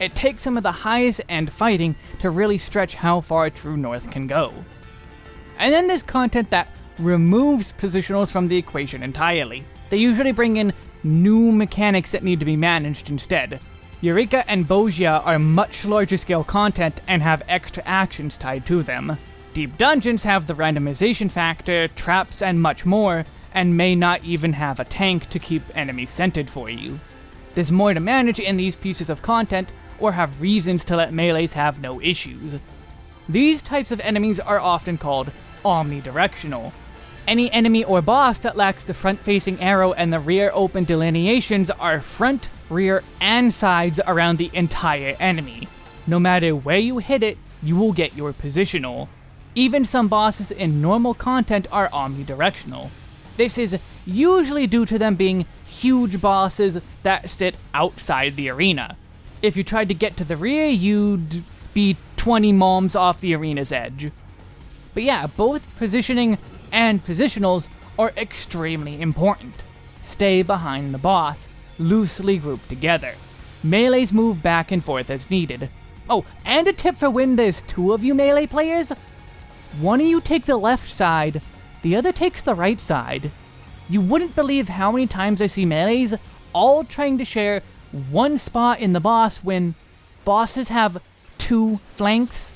A: It takes some of the highest end fighting to really stretch how far True North can go. And then there's content that removes positionals from the equation entirely. They usually bring in new mechanics that need to be managed instead, Eureka and Bozja are much larger scale content and have extra actions tied to them. Deep Dungeons have the randomization factor, traps, and much more, and may not even have a tank to keep enemies scented for you. There's more to manage in these pieces of content, or have reasons to let melees have no issues. These types of enemies are often called omnidirectional. Any enemy or boss that lacks the front-facing arrow and the rear open delineations are front rear, and sides around the entire enemy. No matter where you hit it, you will get your positional. Even some bosses in normal content are omnidirectional. This is usually due to them being huge bosses that sit outside the arena. If you tried to get to the rear, you'd be 20 moms off the arena's edge. But yeah, both positioning and positionals are extremely important. Stay behind the boss, loosely grouped together. Melees move back and forth as needed. Oh, and a tip for when there's two of you melee players. One of you take the left side, the other takes the right side. You wouldn't believe how many times I see melees all trying to share one spot in the boss when bosses have two flanks.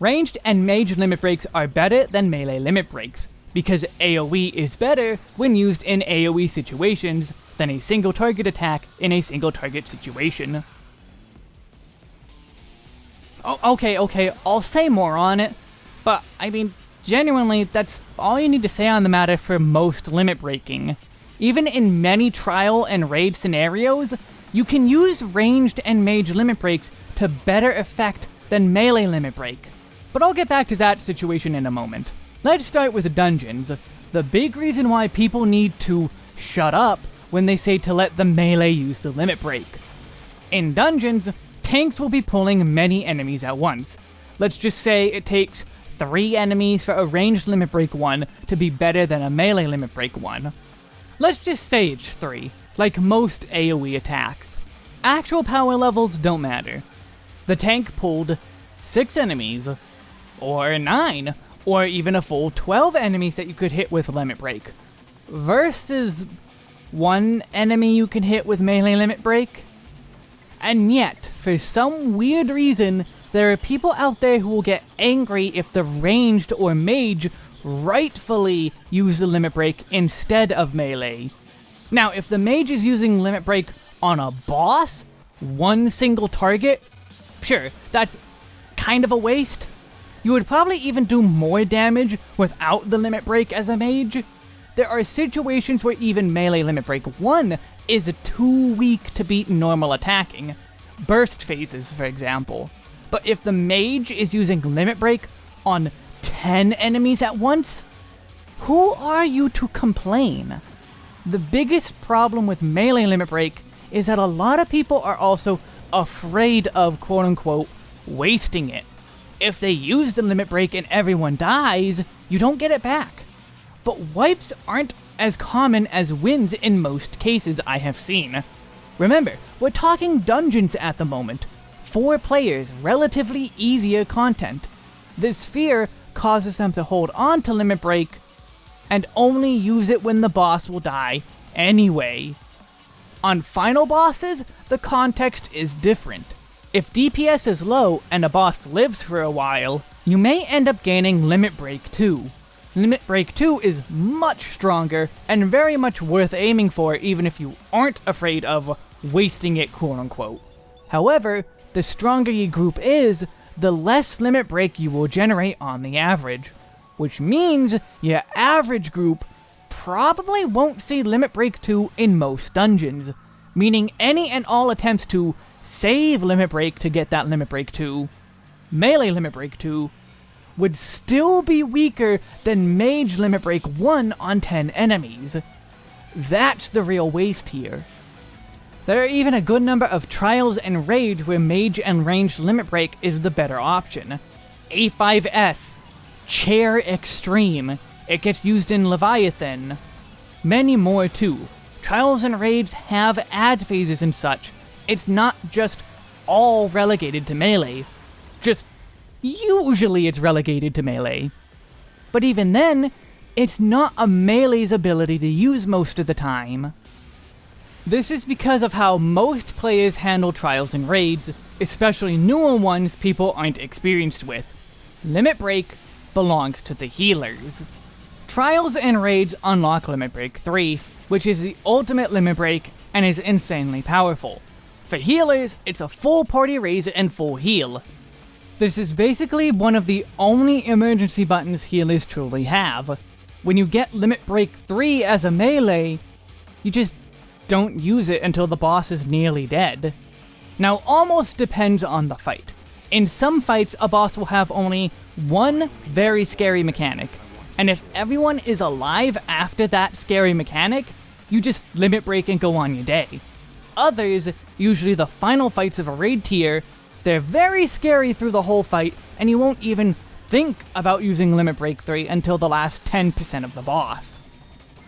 A: Ranged and mage limit breaks are better than melee limit breaks because AoE is better when used in AoE situations than a single target attack in a single target situation. Oh, okay, okay, I'll say more on it, but I mean, genuinely, that's all you need to say on the matter for most limit breaking. Even in many trial and raid scenarios, you can use ranged and mage limit breaks to better effect than melee limit break. But I'll get back to that situation in a moment. Let's start with dungeons. The big reason why people need to shut up when they say to let the melee use the limit break. In dungeons, tanks will be pulling many enemies at once. Let's just say it takes three enemies for a ranged limit break 1 to be better than a melee limit break 1. Let's just say it's 3, like most AoE attacks. Actual power levels don't matter. The tank pulled 6 enemies, or 9, or even a full 12 enemies that you could hit with Limit Break, versus one enemy you can hit with Melee Limit Break. And yet, for some weird reason, there are people out there who will get angry if the ranged or mage rightfully use the Limit Break instead of Melee. Now, if the mage is using Limit Break on a boss, one single target, sure, that's kind of a waste, you would probably even do more damage without the limit break as a mage. There are situations where even melee limit break 1 is too weak to beat normal attacking. Burst phases, for example. But if the mage is using limit break on 10 enemies at once, who are you to complain? The biggest problem with melee limit break is that a lot of people are also afraid of quote unquote wasting it if they use the limit break and everyone dies, you don't get it back. But wipes aren't as common as wins in most cases I have seen. Remember, we're talking dungeons at the moment. Four players, relatively easier content. This fear causes them to hold on to limit break and only use it when the boss will die anyway. On final bosses, the context is different. If DPS is low and a boss lives for a while, you may end up gaining Limit Break 2. Limit Break 2 is much stronger and very much worth aiming for even if you aren't afraid of wasting it quote unquote. However, the stronger your group is, the less limit break you will generate on the average, which means your average group probably won't see limit break 2 in most dungeons, meaning any and all attempts to save limit break to get that limit break 2, melee limit break 2, would still be weaker than mage limit break 1 on 10 enemies. That's the real waste here. There are even a good number of trials and raids where mage and ranged limit break is the better option. A5S, Chair Extreme, it gets used in Leviathan. Many more too. Trials and raids have ad phases and such. It's not just all relegated to melee. Just usually it's relegated to melee. But even then, it's not a melee's ability to use most of the time. This is because of how most players handle trials and raids, especially newer ones people aren't experienced with. Limit Break belongs to the healers. Trials and raids unlock Limit Break 3, which is the ultimate Limit Break and is insanely powerful. For healers, it's a full party raise and full heal. This is basically one of the only emergency buttons healers truly have. When you get Limit Break 3 as a melee, you just don't use it until the boss is nearly dead. Now, almost depends on the fight. In some fights, a boss will have only one very scary mechanic, and if everyone is alive after that scary mechanic, you just limit break and go on your day. Others, usually the final fights of a raid tier, they're very scary through the whole fight, and you won't even think about using Limit Break 3 until the last 10% of the boss.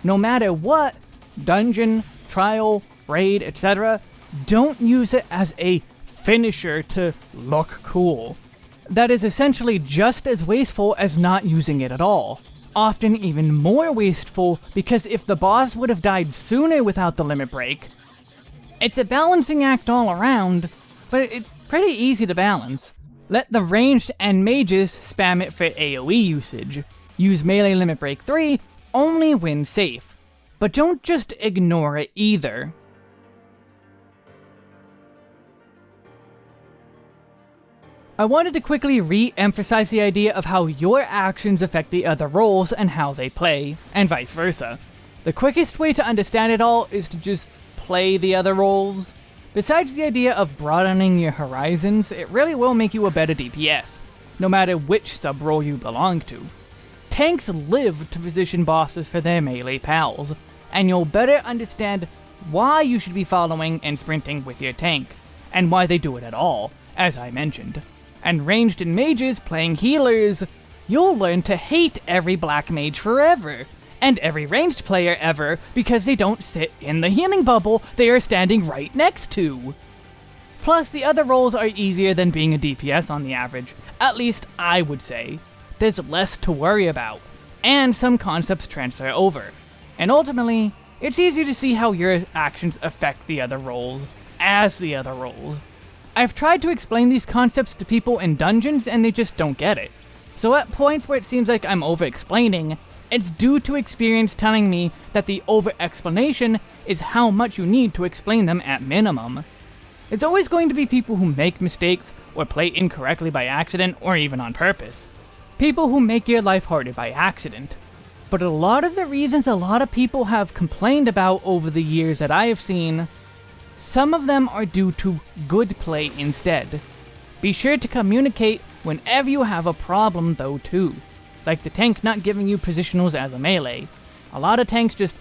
A: No matter what, dungeon, trial, raid, etc., don't use it as a finisher to look cool. That is essentially just as wasteful as not using it at all. Often even more wasteful because if the boss would have died sooner without the limit break, it's a balancing act all around, but it's pretty easy to balance. Let the ranged and mages spam it for AoE usage. Use melee limit break 3 only when safe. But don't just ignore it either. I wanted to quickly re-emphasize the idea of how your actions affect the other roles and how they play, and vice versa. The quickest way to understand it all is to just play the other roles. Besides the idea of broadening your horizons, it really will make you a better DPS, no matter which sub-role you belong to. Tanks live to position bosses for their melee pals, and you'll better understand why you should be following and sprinting with your tank, and why they do it at all, as I mentioned. And ranged and mages playing healers, you'll learn to hate every black mage forever, and every ranged player ever, because they don't sit in the healing bubble they are standing right next to. Plus, the other roles are easier than being a DPS on the average, at least I would say. There's less to worry about, and some concepts transfer over, and ultimately, it's easy to see how your actions affect the other roles, as the other roles. I've tried to explain these concepts to people in dungeons and they just don't get it. So at points where it seems like I'm over-explaining, it's due to experience telling me that the over-explanation is how much you need to explain them at minimum. It's always going to be people who make mistakes, or play incorrectly by accident, or even on purpose. People who make your life harder by accident. But a lot of the reasons a lot of people have complained about over the years that I have seen, some of them are due to good play instead. Be sure to communicate whenever you have a problem though too. Like the tank not giving you positionals as a melee. A lot of tanks just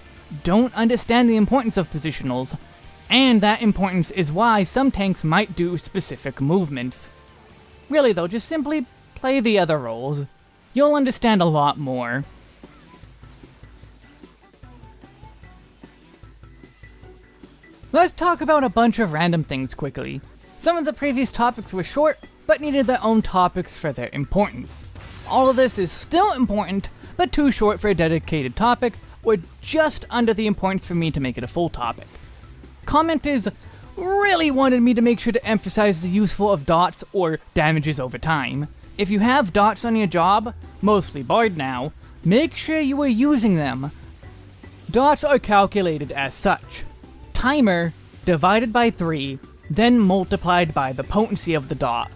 A: don't understand the importance of positionals, and that importance is why some tanks might do specific movements. Really though, just simply play the other roles. You'll understand a lot more. Let's talk about a bunch of random things quickly. Some of the previous topics were short, but needed their own topics for their importance. All of this is still important, but too short for a dedicated topic, or just under the importance for me to make it a full topic. commenters really wanted me to make sure to emphasize the useful of dots or damages over time. If you have dots on your job, mostly Bard now, make sure you are using them. Dots are calculated as such. Timer divided by 3, then multiplied by the potency of the dot.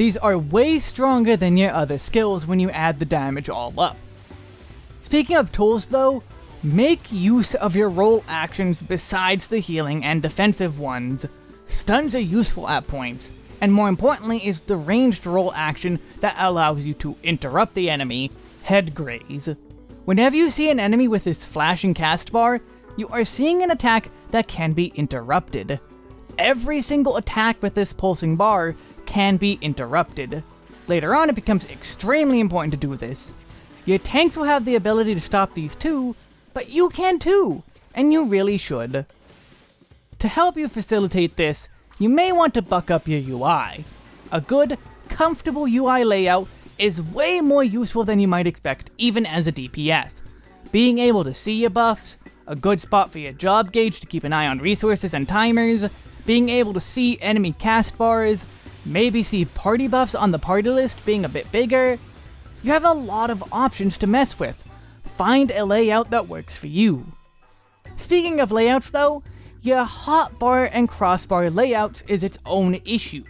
A: These are way stronger than your other skills when you add the damage all up. Speaking of tools though, make use of your role actions besides the healing and defensive ones. Stuns are useful at points, and more importantly is the ranged role action that allows you to interrupt the enemy, head graze. Whenever you see an enemy with this flashing cast bar, you are seeing an attack that can be interrupted. Every single attack with this pulsing bar can be interrupted. Later on, it becomes extremely important to do this. Your tanks will have the ability to stop these too, but you can too, and you really should. To help you facilitate this, you may want to buck up your UI. A good, comfortable UI layout is way more useful than you might expect, even as a DPS. Being able to see your buffs, a good spot for your job gauge to keep an eye on resources and timers, being able to see enemy cast bars, maybe see party buffs on the party list being a bit bigger. You have a lot of options to mess with. Find a layout that works for you. Speaking of layouts though, your hotbar and crossbar layouts is its own issue.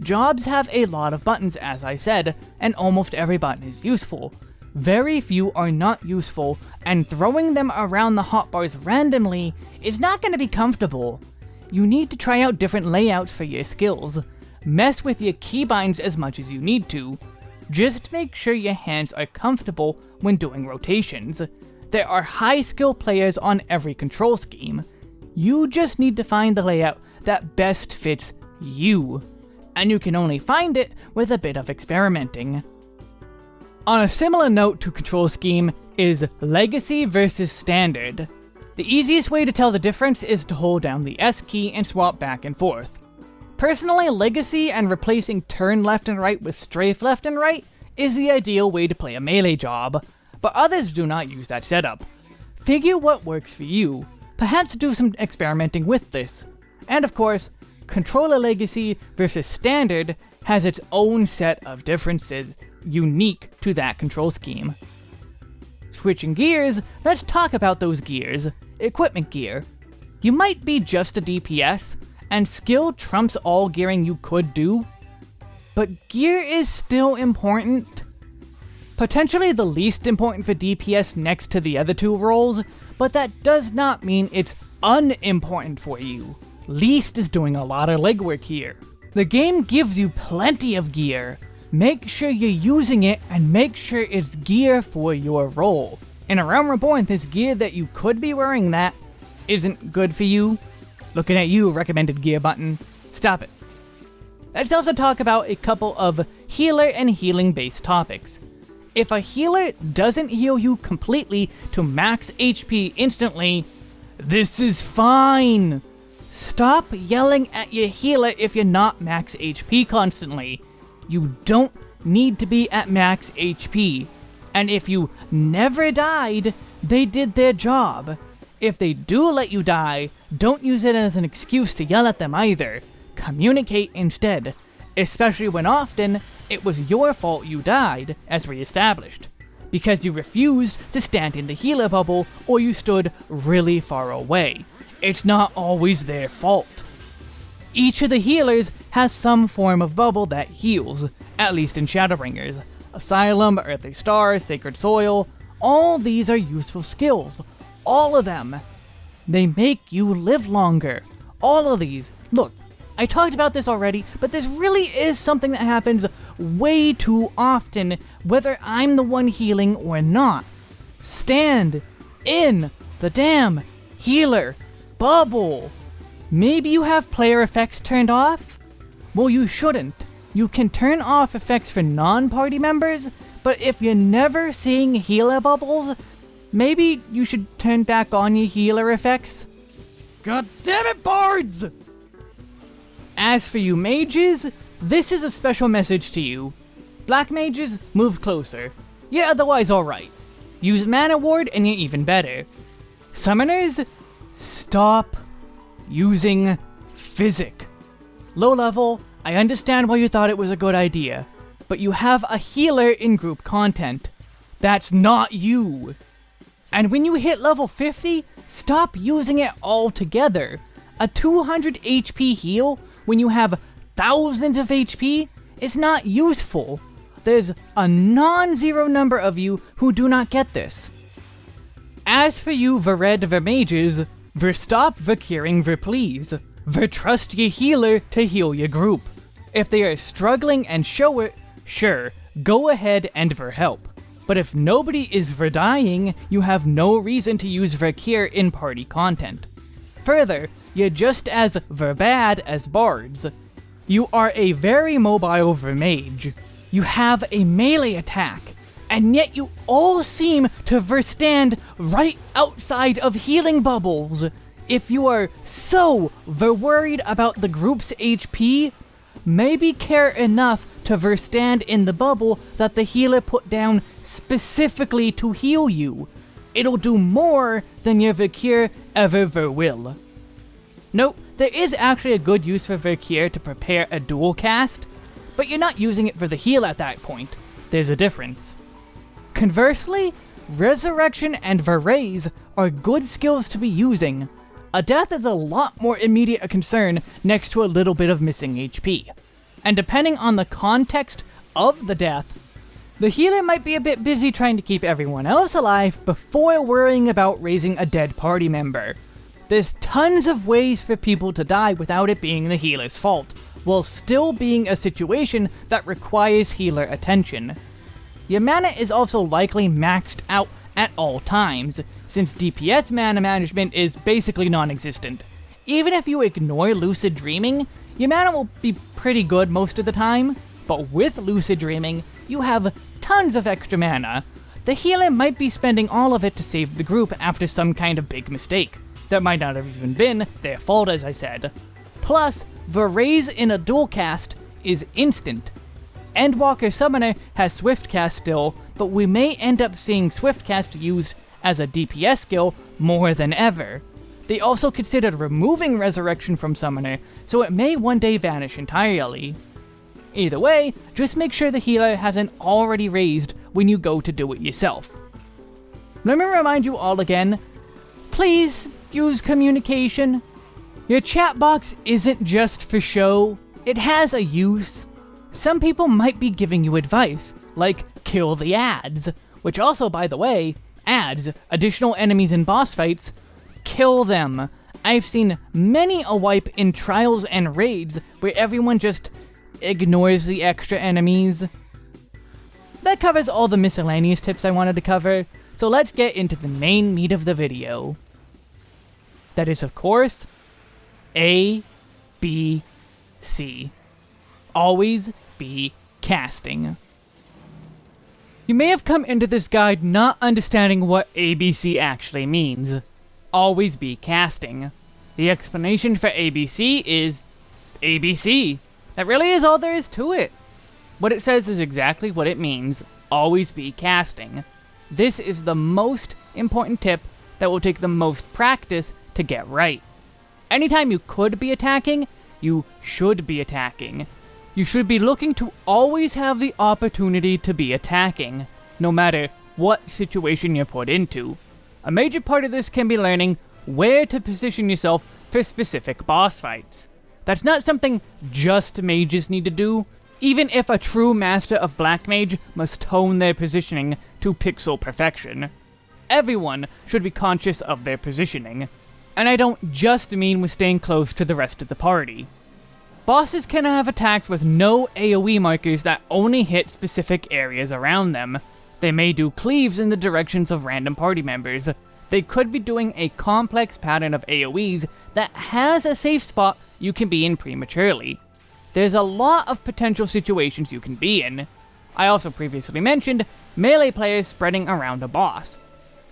A: Jobs have a lot of buttons as I said, and almost every button is useful. Very few are not useful, and throwing them around the hotbars randomly is not going to be comfortable. You need to try out different layouts for your skills. Mess with your keybinds as much as you need to. Just make sure your hands are comfortable when doing rotations. There are high skill players on every control scheme. You just need to find the layout that best fits you. And you can only find it with a bit of experimenting. On a similar note to control scheme is Legacy versus Standard. The easiest way to tell the difference is to hold down the S key and swap back and forth. Personally, Legacy and replacing turn left and right with strafe left and right is the ideal way to play a melee job, but others do not use that setup. Figure what works for you, perhaps do some experimenting with this. And of course, Controller Legacy versus Standard has its own set of differences unique to that control scheme. Switching gears, let's talk about those gears. Equipment gear. You might be just a DPS, and skill trumps all gearing you could do, but gear is still important. Potentially the least important for DPS next to the other two roles, but that does not mean it's unimportant for you. Least is doing a lot of legwork here. The game gives you plenty of gear. Make sure you're using it and make sure it's gear for your role. In A Realm Reborn, this gear that you could be wearing that isn't good for you. Looking at you, recommended gear button. Stop it. Let's also talk about a couple of healer and healing based topics. If a healer doesn't heal you completely to max HP instantly, this is fine. Stop yelling at your healer if you're not max HP constantly. You don't need to be at max HP. And if you never died, they did their job. If they do let you die, don't use it as an excuse to yell at them either. Communicate instead, especially when often it was your fault you died, as we established, because you refused to stand in the healer bubble or you stood really far away. It's not always their fault. Each of the healers has some form of bubble that heals, at least in Shadowbringers, Asylum, Earthly Star, Sacred Soil, all these are useful skills. All of them. They make you live longer. All of these. Look, I talked about this already, but this really is something that happens way too often, whether I'm the one healing or not. Stand in the damn healer bubble. Maybe you have player effects turned off? Well, you shouldn't. You can turn off effects for non-party members, but if you're never seeing healer bubbles, maybe you should turn back on your healer effects. God damn it, bards! As for you mages, this is a special message to you. Black mages, move closer. You're otherwise alright. Use Mana Ward and you're even better. Summoners, stop using Physick. Low level, I understand why you thought it was a good idea, but you have a healer in group content. That's not you. And when you hit level 50, stop using it altogether. A 200 HP heal when you have thousands of HP is not useful. There's a non-zero number of you who do not get this. As for you Vered Vermages, Verstop Vercuring Verplease, Vertrust ye healer to heal your group. If they are struggling and show it, sure, go ahead and Verhelp. But if nobody is Verdying, you have no reason to use Vercure in party content. Further, you're just as Verbad as bards. You are a very mobile Vermage. You have a melee attack, and yet you all seem to verstand right outside of healing bubbles. If you are so worried about the group's HP, maybe care enough to verstand in the bubble that the healer put down specifically to heal you. It'll do more than your Vercure ever will. Nope, there is actually a good use for Vercure to prepare a dual cast, but you're not using it for the heal at that point. There's a difference. Conversely, Resurrection and Verraise are good skills to be using. A death is a lot more immediate a concern next to a little bit of missing HP. And depending on the context of the death, the healer might be a bit busy trying to keep everyone else alive before worrying about raising a dead party member. There's tons of ways for people to die without it being the healer's fault, while still being a situation that requires healer attention. Your mana is also likely maxed out at all times, since DPS mana management is basically non-existent. Even if you ignore Lucid Dreaming, your mana will be pretty good most of the time, but with Lucid Dreaming, you have tons of extra mana. The healer might be spending all of it to save the group after some kind of big mistake. That might not have even been their fault, as I said. Plus, the raise in a dual cast is instant. Endwalker Summoner has Swift Cast still, but we may end up seeing Swift Cast used as a DPS skill more than ever. They also considered removing Resurrection from Summoner, so it may one day vanish entirely. Either way, just make sure the healer hasn't already raised when you go to do it yourself. Let me remind you all again, please use communication. Your chat box isn't just for show, it has a use. Some people might be giving you advice, like kill the ads, which also, by the way, ads additional enemies in boss fights, kill them. I've seen many a wipe in trials and raids where everyone just ignores the extra enemies. That covers all the miscellaneous tips I wanted to cover, so let's get into the main meat of the video. That is, of course, A, B, C. Always be casting. You may have come into this guide not understanding what ABC actually means. Always be casting. The explanation for ABC is ABC. That really is all there is to it. What it says is exactly what it means. Always be casting. This is the most important tip that will take the most practice to get right. Anytime you could be attacking, you should be attacking. You should be looking to always have the opportunity to be attacking, no matter what situation you're put into. A major part of this can be learning where to position yourself for specific boss fights. That's not something just mages need to do, even if a true master of Black Mage must hone their positioning to pixel perfection. Everyone should be conscious of their positioning. And I don't just mean with staying close to the rest of the party. Bosses can have attacks with no AoE markers that only hit specific areas around them. They may do cleaves in the directions of random party members. They could be doing a complex pattern of AoEs that has a safe spot you can be in prematurely. There's a lot of potential situations you can be in. I also previously mentioned melee players spreading around a boss.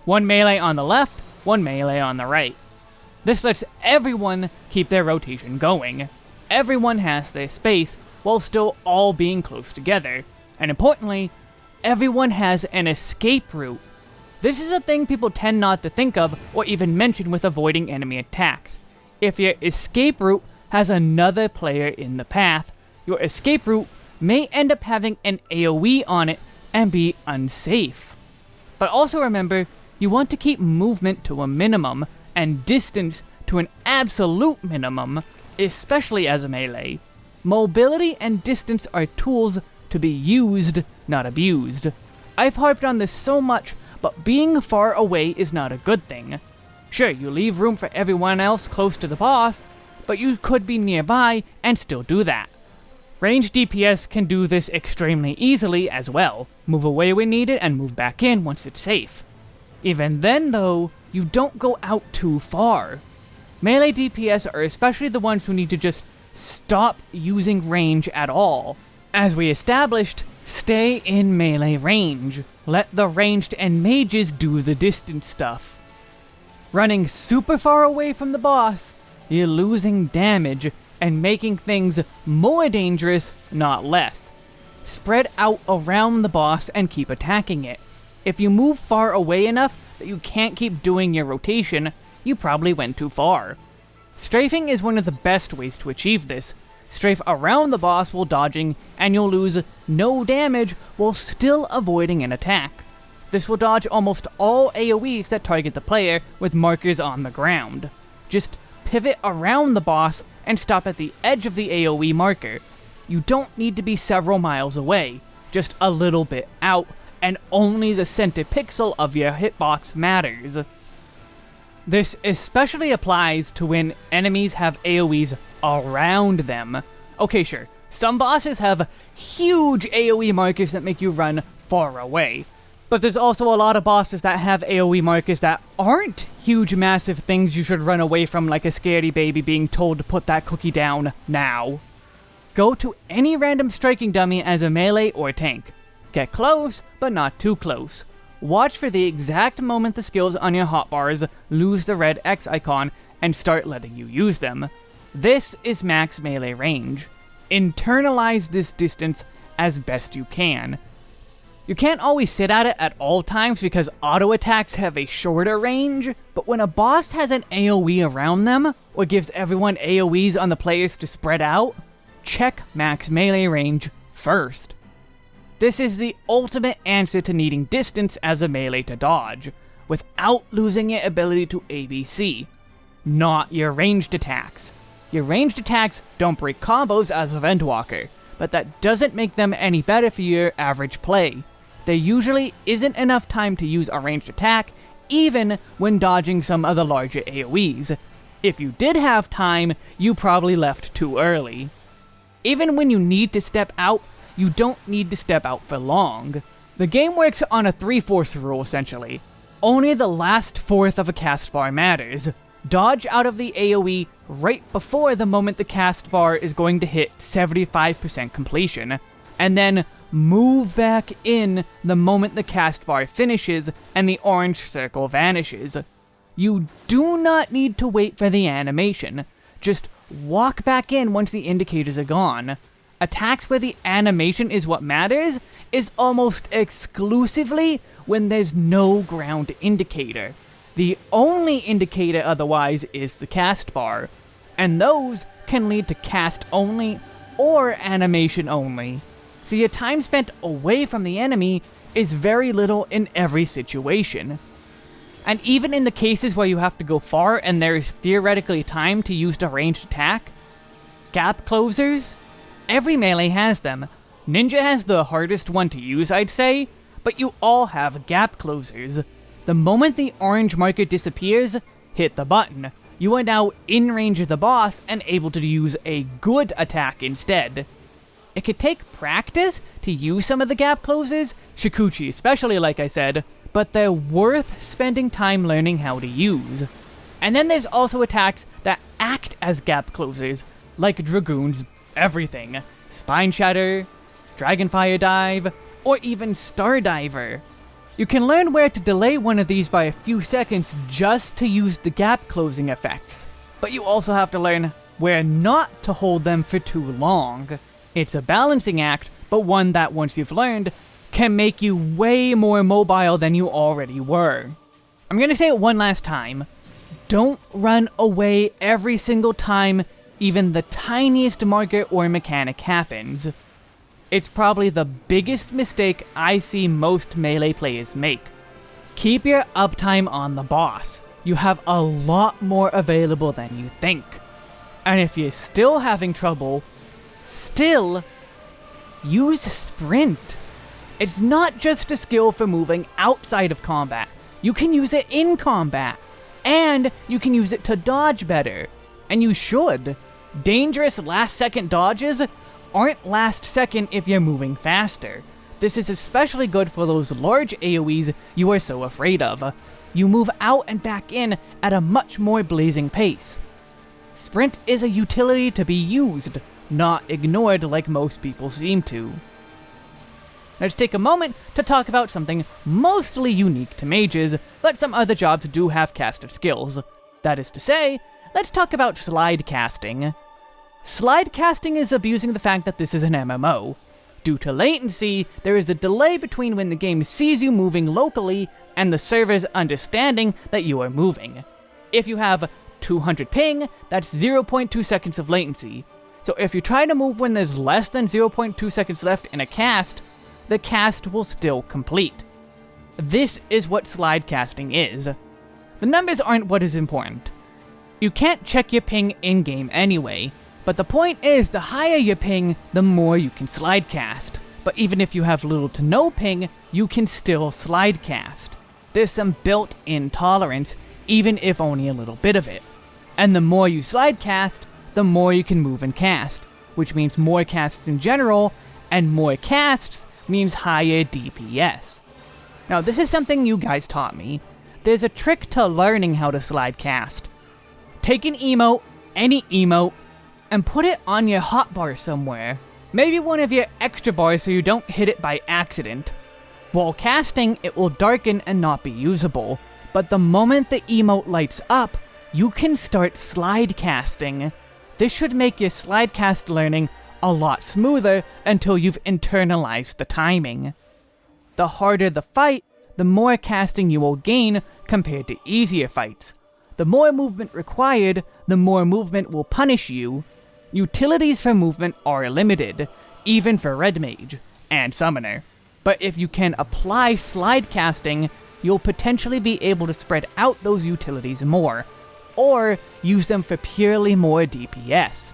A: One melee on the left, one melee on the right. This lets everyone keep their rotation going everyone has their space while still all being close together. And importantly, everyone has an escape route. This is a thing people tend not to think of or even mention with avoiding enemy attacks. If your escape route has another player in the path, your escape route may end up having an AoE on it and be unsafe. But also remember, you want to keep movement to a minimum and distance to an absolute minimum, especially as a melee. Mobility and distance are tools to be used, not abused. I've harped on this so much, but being far away is not a good thing. Sure, you leave room for everyone else close to the boss, but you could be nearby and still do that. Range DPS can do this extremely easily as well. Move away when needed and move back in once it's safe. Even then though, you don't go out too far. Melee DPS are especially the ones who need to just stop using range at all. As we established, stay in melee range. Let the ranged and mages do the distance stuff. Running super far away from the boss, you're losing damage and making things more dangerous, not less. Spread out around the boss and keep attacking it. If you move far away enough that you can't keep doing your rotation, you probably went too far. Strafing is one of the best ways to achieve this. Strafe around the boss while dodging, and you'll lose no damage while still avoiding an attack. This will dodge almost all AoEs that target the player with markers on the ground. Just pivot around the boss and stop at the edge of the AoE marker. You don't need to be several miles away, just a little bit out, and only the center pixel of your hitbox matters. This especially applies to when enemies have AoEs around them. Okay, sure, some bosses have huge AoE markers that make you run far away, but there's also a lot of bosses that have AoE markers that aren't huge massive things you should run away from like a scaredy baby being told to put that cookie down now. Go to any random striking dummy as a melee or tank. Get close, but not too close. Watch for the exact moment the skills on your hotbars lose the red X icon and start letting you use them. This is max melee range. Internalize this distance as best you can. You can't always sit at it at all times because auto attacks have a shorter range, but when a boss has an AoE around them, or gives everyone AoEs on the players to spread out, check max melee range first. This is the ultimate answer to needing distance as a melee to dodge, without losing your ability to ABC. Not your ranged attacks. Your ranged attacks don't break combos as a Endwalker, but that doesn't make them any better for your average play. There usually isn't enough time to use a ranged attack, even when dodging some of the larger AoEs. If you did have time, you probably left too early. Even when you need to step out, you don't need to step out for long. The game works on a 3-fourths rule, essentially. Only the last fourth of a cast bar matters. Dodge out of the AoE right before the moment the cast bar is going to hit 75% completion, and then move back in the moment the cast bar finishes and the orange circle vanishes. You do not need to wait for the animation, just walk back in once the indicators are gone attacks where the animation is what matters is almost exclusively when there's no ground indicator. The only indicator otherwise is the cast bar, and those can lead to cast only or animation only. So your time spent away from the enemy is very little in every situation. And even in the cases where you have to go far and there is theoretically time to use the ranged attack, gap closers Every melee has them. Ninja has the hardest one to use, I'd say, but you all have gap closers. The moment the orange marker disappears, hit the button. You are now in range of the boss and able to use a good attack instead. It could take practice to use some of the gap closes, Shukuchi especially like I said, but they're worth spending time learning how to use. And then there's also attacks that act as gap closers, like Dragoon's everything. Spine Shatter, Dragonfire Dive, or even Star Diver. You can learn where to delay one of these by a few seconds just to use the gap closing effects. But you also have to learn where not to hold them for too long. It's a balancing act, but one that once you've learned, can make you way more mobile than you already were. I'm gonna say it one last time. don't run away every single time even the tiniest marker or mechanic happens. It's probably the biggest mistake I see most melee players make. Keep your uptime on the boss. You have a lot more available than you think. And if you're still having trouble, still use sprint. It's not just a skill for moving outside of combat. You can use it in combat. And you can use it to dodge better. And you should. Dangerous last second dodges aren't last second if you're moving faster. This is especially good for those large AoEs you are so afraid of. You move out and back in at a much more blazing pace. Sprint is a utility to be used, not ignored like most people seem to. Let's take a moment to talk about something mostly unique to mages, but some other jobs do have caster skills. That is to say, let's talk about slide casting. Slide casting is abusing the fact that this is an MMO. Due to latency, there is a delay between when the game sees you moving locally and the server's understanding that you are moving. If you have 200 ping, that's 0.2 seconds of latency. So if you try to move when there's less than 0.2 seconds left in a cast, the cast will still complete. This is what slide casting is. The numbers aren't what is important. You can't check your ping in-game anyway, but the point is, the higher your ping, the more you can slide cast. But even if you have little to no ping, you can still slide cast. There's some built-in tolerance, even if only a little bit of it. And the more you slide cast, the more you can move and cast, which means more casts in general, and more casts means higher DPS. Now this is something you guys taught me. There's a trick to learning how to slide cast. Take an emote, any emote, and put it on your hotbar somewhere. Maybe one of your extra bars so you don't hit it by accident. While casting, it will darken and not be usable, but the moment the emote lights up, you can start slide casting. This should make your slide cast learning a lot smoother until you've internalized the timing. The harder the fight, the more casting you will gain compared to easier fights. The more movement required, the more movement will punish you, Utilities for movement are limited, even for Red Mage and Summoner. But if you can apply slide casting, you'll potentially be able to spread out those utilities more, or use them for purely more DPS.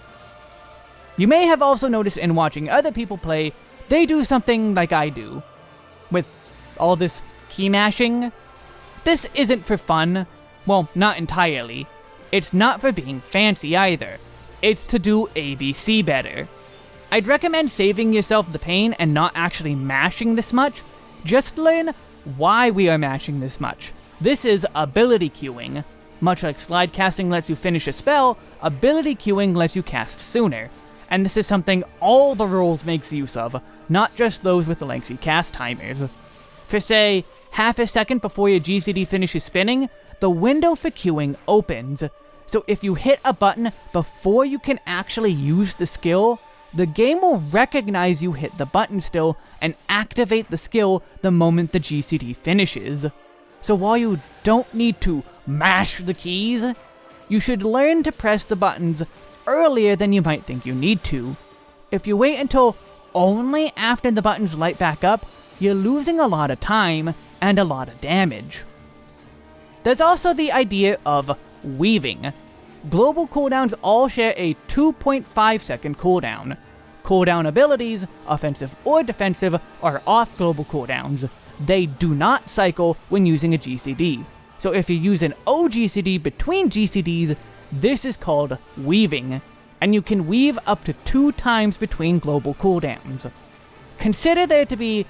A: You may have also noticed in watching other people play, they do something like I do. With all this key mashing, this isn't for fun. Well, not entirely. It's not for being fancy either. It's to do ABC better. I'd recommend saving yourself the pain and not actually mashing this much. Just learn why we are mashing this much. This is ability queuing. Much like slide casting lets you finish a spell, ability queuing lets you cast sooner. And this is something all the rules makes use of, not just those with the lengthy cast timers. For say, half a second before your GCD finishes spinning, the window for queuing opens, so if you hit a button before you can actually use the skill, the game will recognize you hit the button still and activate the skill the moment the GCD finishes. So while you don't need to mash the keys, you should learn to press the buttons earlier than you might think you need to. If you wait until only after the buttons light back up, you're losing a lot of time and a lot of damage. There's also the idea of weaving. Global cooldowns all share a 2.5 second cooldown. Cooldown abilities, offensive or defensive, are off global cooldowns. They do not cycle when using a GCD. So if you use an OGCD between GCDs, this is called weaving, and you can weave up to two times between global cooldowns. Consider there to be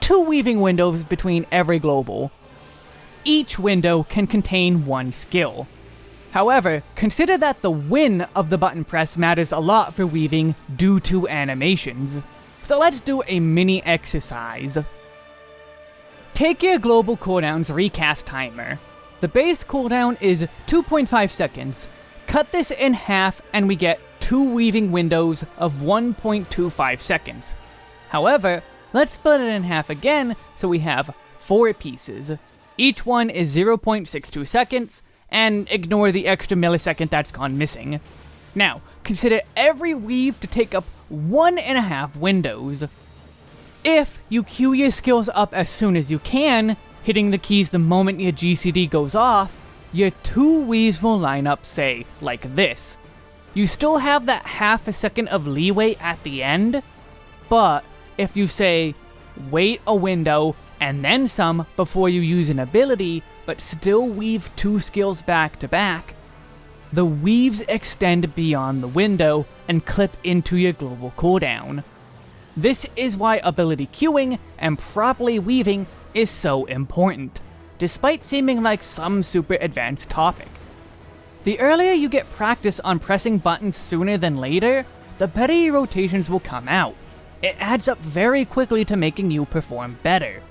A: two weaving windows between every global. Each window can contain one skill. However, consider that the win of the button press matters a lot for weaving due to animations. So let's do a mini exercise. Take your global cooldowns recast timer. The base cooldown is 2.5 seconds. Cut this in half and we get two weaving windows of 1.25 seconds. However, let's split it in half again so we have four pieces. Each one is 0.62 seconds, and ignore the extra millisecond that's gone missing. Now, consider every weave to take up one and a half windows. If you queue your skills up as soon as you can, hitting the keys the moment your GCD goes off, your two weaves will line up, say, like this. You still have that half a second of leeway at the end, but if you say, wait a window and then some before you use an ability, but still weave two skills back to back, the weaves extend beyond the window and clip into your global cooldown. This is why ability queuing and properly weaving is so important, despite seeming like some super advanced topic. The earlier you get practice on pressing buttons sooner than later, the better your rotations will come out. It adds up very quickly to making you perform better.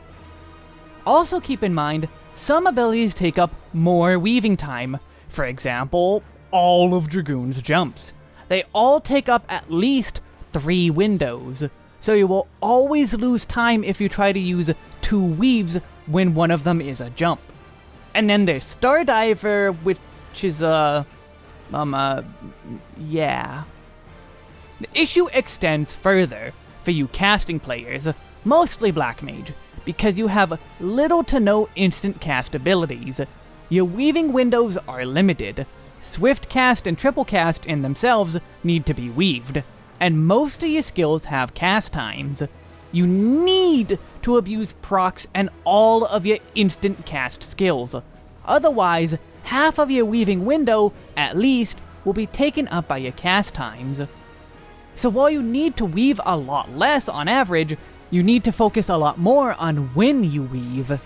A: Also keep in mind, some abilities take up more weaving time. For example, all of Dragoon's jumps. They all take up at least three windows, so you will always lose time if you try to use two weaves when one of them is a jump. And then there's Stardiver, which is a... Uh, um, uh, yeah. The issue extends further for you casting players, mostly Black Mage, because you have little to no instant cast abilities. Your weaving windows are limited. Swift cast and triple cast in themselves need to be weaved, and most of your skills have cast times. You need to abuse procs and all of your instant cast skills. Otherwise, half of your weaving window, at least, will be taken up by your cast times. So while you need to weave a lot less on average, you need to focus a lot more on when you weave.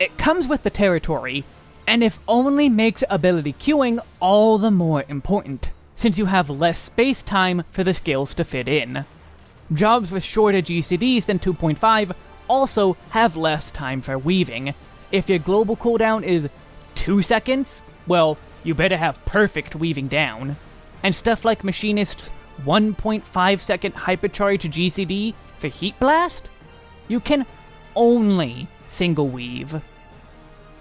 A: It comes with the territory, and if only makes ability queuing all the more important, since you have less space time for the skills to fit in. Jobs with shorter GCDs than 2.5 also have less time for weaving. If your global cooldown is 2 seconds, well, you better have perfect weaving down. And stuff like Machinist's 1.5 second hypercharge GCD for Heat Blast, you can only single weave.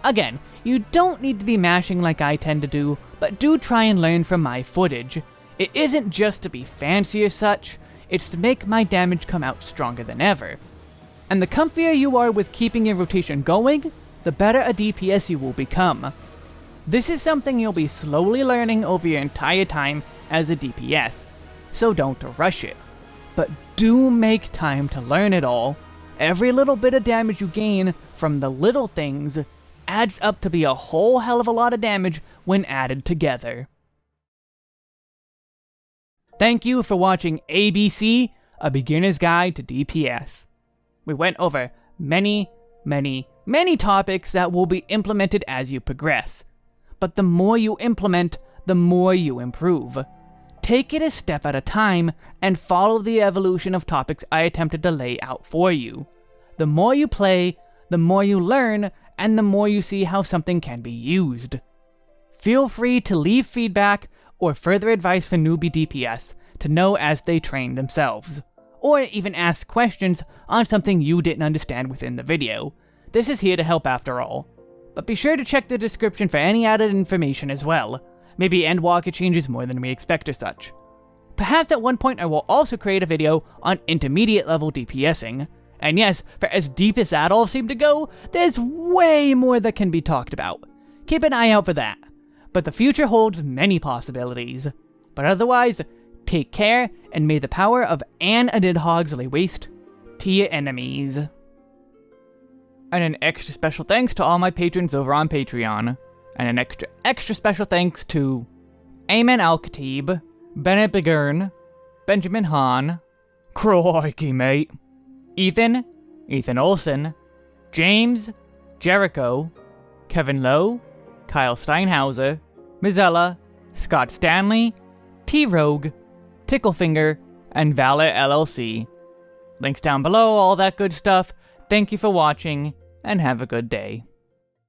A: Again, you don't need to be mashing like I tend to do, but do try and learn from my footage. It isn't just to be fancy or such, it's to make my damage come out stronger than ever. And the comfier you are with keeping your rotation going, the better a DPS you will become. This is something you'll be slowly learning over your entire time as a DPS, so don't rush it. But do make time to learn it all. Every little bit of damage you gain from the little things adds up to be a whole hell of a lot of damage when added together. Thank you for watching ABC, A Beginner's Guide to DPS. We went over many, many, many topics that will be implemented as you progress. But the more you implement, the more you improve. Take it a step at a time and follow the evolution of topics I attempted to lay out for you. The more you play, the more you learn, and the more you see how something can be used. Feel free to leave feedback or further advice for newbie DPS to know as they train themselves, or even ask questions on something you didn't understand within the video. This is here to help after all. But be sure to check the description for any added information as well. Maybe Endwalker changes more than we expect or such. Perhaps at one point I will also create a video on intermediate level DPSing. And yes, for as deep as that all seem to go, there's way more that can be talked about. Keep an eye out for that. But the future holds many possibilities. But otherwise, take care, and may the power of Anne Nidhogg's lay waste to your enemies. And an extra special thanks to all my patrons over on Patreon. And an extra extra special thanks to Ayman Al-Khatib, Bennett Begurn, Benjamin Hahn, Crikey, mate, Ethan, Ethan Olson, James, Jericho, Kevin Lowe, Kyle Steinhauser, Mizella, Scott Stanley, T-Rogue, Ticklefinger, and Valor LLC. Links down below, all that good stuff. Thank you for watching, and have a good day.